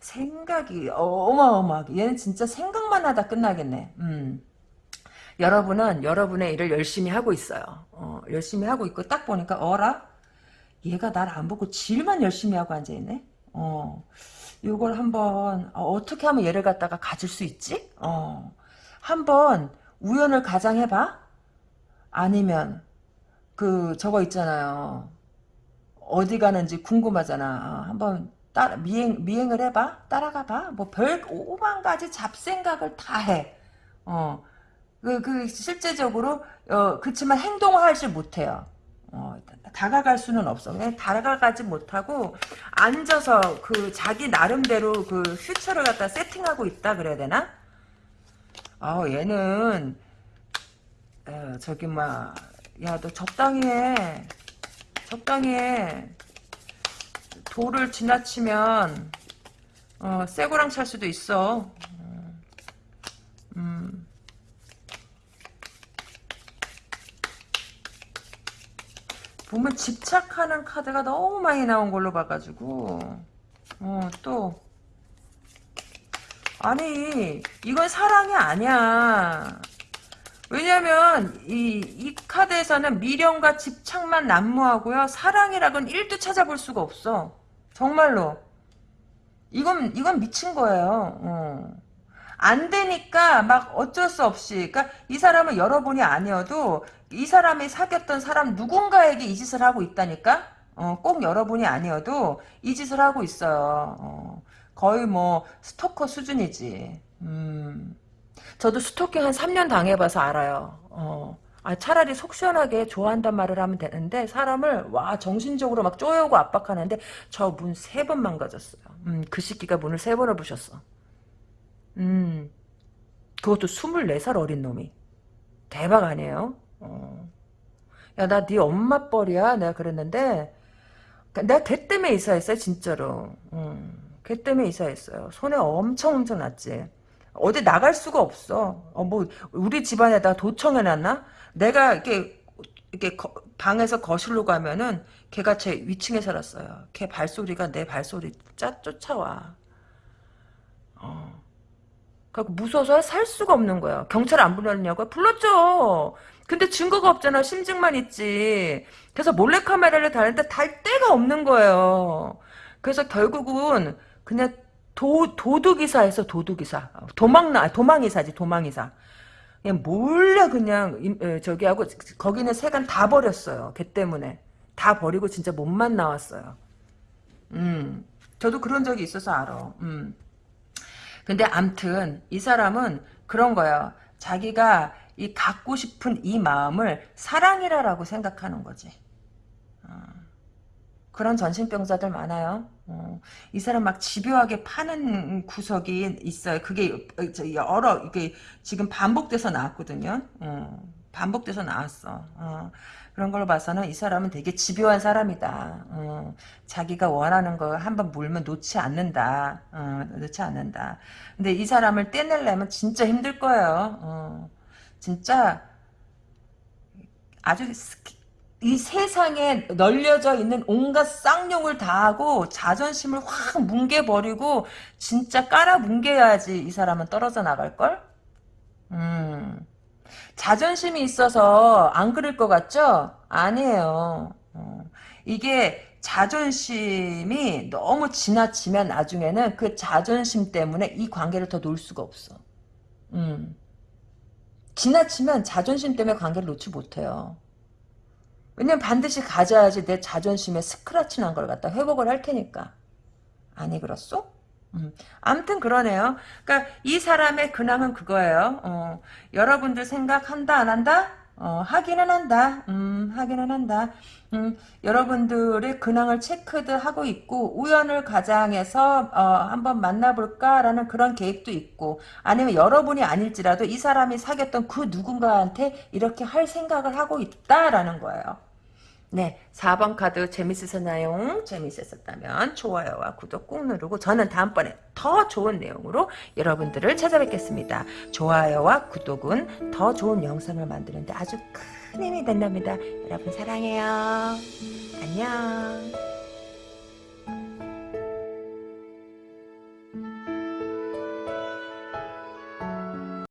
생각이 어마어마하게 얘는 진짜 생각만 하다 끝나겠네 음. 여러분은 여러분의 일을 열심히 하고 있어요 어, 열심히 하고 있고 딱 보니까 어라? 얘가 날 안 보고 질만 열심히 하고 앉아있네 어. 요걸 한번 어, 떻게 하면 얘를 갖다가 가질 수 있지? 어. 한번 우연을 가장해봐? 아니면 그 저거 있잖아요. 어디 가는지 궁금하잖아. 어, 한번 따 미행 미행을 해봐. 따라가봐. 뭐 별 오만 가지 잡생각을 다 해. 어. 그, 그, 실제적으로, 어, 그치만 행동을 하지 못해요. 어, 다가갈 수는 없어. 그냥 다가가지 못하고 앉아서 그 자기 나름대로 그 퓨처를 갖다 세팅하고 있다 그래야 되나? 아 얘는 에, 저기 막 야 너 적당히 해. 적당히 해. 도를 지나치면 어, 쇠고랑 찰 수도 있어. 보면 집착하는 카드가 너무 많이 나온 걸로 봐가지고. 어 또. 아니 이건 사랑이 아니야. 왜냐면 이, 이 카드에서는 미련과 집착만 난무하고요. 사랑이라고는 1도 찾아볼 수가 없어. 정말로. 이건 이건 미친 거예요. 어. 안 되니까 막 어쩔 수 없이. 그러니까 이 사람은 여러분이 아니어도 이 사람이 사귀었던 사람 누군가에게 이 짓을 하고 있다니까? 어, 꼭 여러분이 아니어도 이 짓을 하고 있어요. 어, 거의 뭐 스토커 수준이지. 음, 저도 스토킹 한 3년 당해봐서 알아요. 어, 아, 차라리 속 시원하게 좋아한단 말을 하면 되는데 사람을 와 정신적으로 막 쪼여오고 압박하는데 저 문 세 번 망가졌어요. 음, 그 시기가 문을 세 번을 부셨어. 음, 그것도 24살 어린 놈이. 대박 아니에요? 어. 야, 나 네 엄마 뻘이야. 내가 그랬는데, 내가 걔 때문에 이사했어요, 진짜로. 음, 걔 때문에 이사했어요. 손에 엄청 엄청 났지. 어디 나갈 수가 없어. 어, 뭐, 우리 집안에다 도청해놨나? 내가 이렇게, 이렇게 거, 방에서 거실로 가면은 걔가 제 위층에 살았어요. 걔 발소리가 내 발소리 짜, 쫓아와. 어. 그래서 무서워서 살 수가 없는 거야. 경찰 안 불렀냐고? 불렀죠. 근데 증거가 없잖아. 심증만 있지. 그래서 몰래카메라를 달는데 달 데가 없는 거예요. 그래서 결국은 그냥 도, 도둑이사에서 도둑이사. 도망나, 도망이사지, 도망이사. 그냥 몰래 그냥, 저기 하고, 거기는 세간 다 버렸어요. 걔 때문에. 다 버리고 진짜 몸만 나왔어요. 음. 저도 그런 적이 있어서 알아. 음. 근데 암튼, 이 사람은 그런 거야. 자기가 이 갖고 싶은 이 마음을 사랑이라고 생각하는 거지. 어. 그런 전신병자들 많아요. 어. 이 사람 막 집요하게 파는 구석이 있어요. 그게 여러 이게 지금 반복돼서 나왔거든요. 어. 반복돼서 나왔어. 어, 그런 걸로 봐서는 이 사람은 되게 집요한 사람이다. 어, 자기가 원하는 거 한번 물면 놓지 않는다. 어, 놓지 않는다. 근데 이 사람을 떼내려면 진짜 힘들 거예요. 어, 진짜 아주 이 세상에 널려져 있는 온갖 쌍욕을 다하고 자존심을 확 뭉개버리고 진짜 깔아 뭉개야지 이 사람은 떨어져 나갈걸? 음. 자존심이 있어서 안 그럴 것 같죠? 아니에요. 어. 이게 자존심이 너무 지나치면 나중에는 그 자존심 때문에 이 관계를 더 놓을 수가 없어. 음. 지나치면 자존심 때문에 관계를 놓지 못해요. 왜냐면 반드시 가져야지 내 자존심에 스크라치 난 걸 갖다 회복을 할 테니까. 아니 그렇소? 음. 아무튼 그러네요. 그러니까 이 사람의 근황은 그거예요. 어, 여러분들 생각한다 안 한다? 어, 하기는 한다. 음, 하기는 한다. 음, 여러분들의 근황을 체크도 하고 있고 우연을 가장해서 어, 한번 만나볼까라는 그런 계획도 있고 아니면 여러분이 아닐지라도 이 사람이 사귀었던 그 누군가한테 이렇게 할 생각을 하고 있다라는 거예요. 네, 4번 카드 재밌으셨나요? 재밌으셨다면 좋아요와 구독 꾹 누르고 저는 다음번에 더 좋은 내용으로 여러분들을 찾아뵙겠습니다. 좋아요와 구독은 더 좋은 영상을 만드는데 아주 큰 힘이 된답니다. 여러분 사랑해요. 안녕.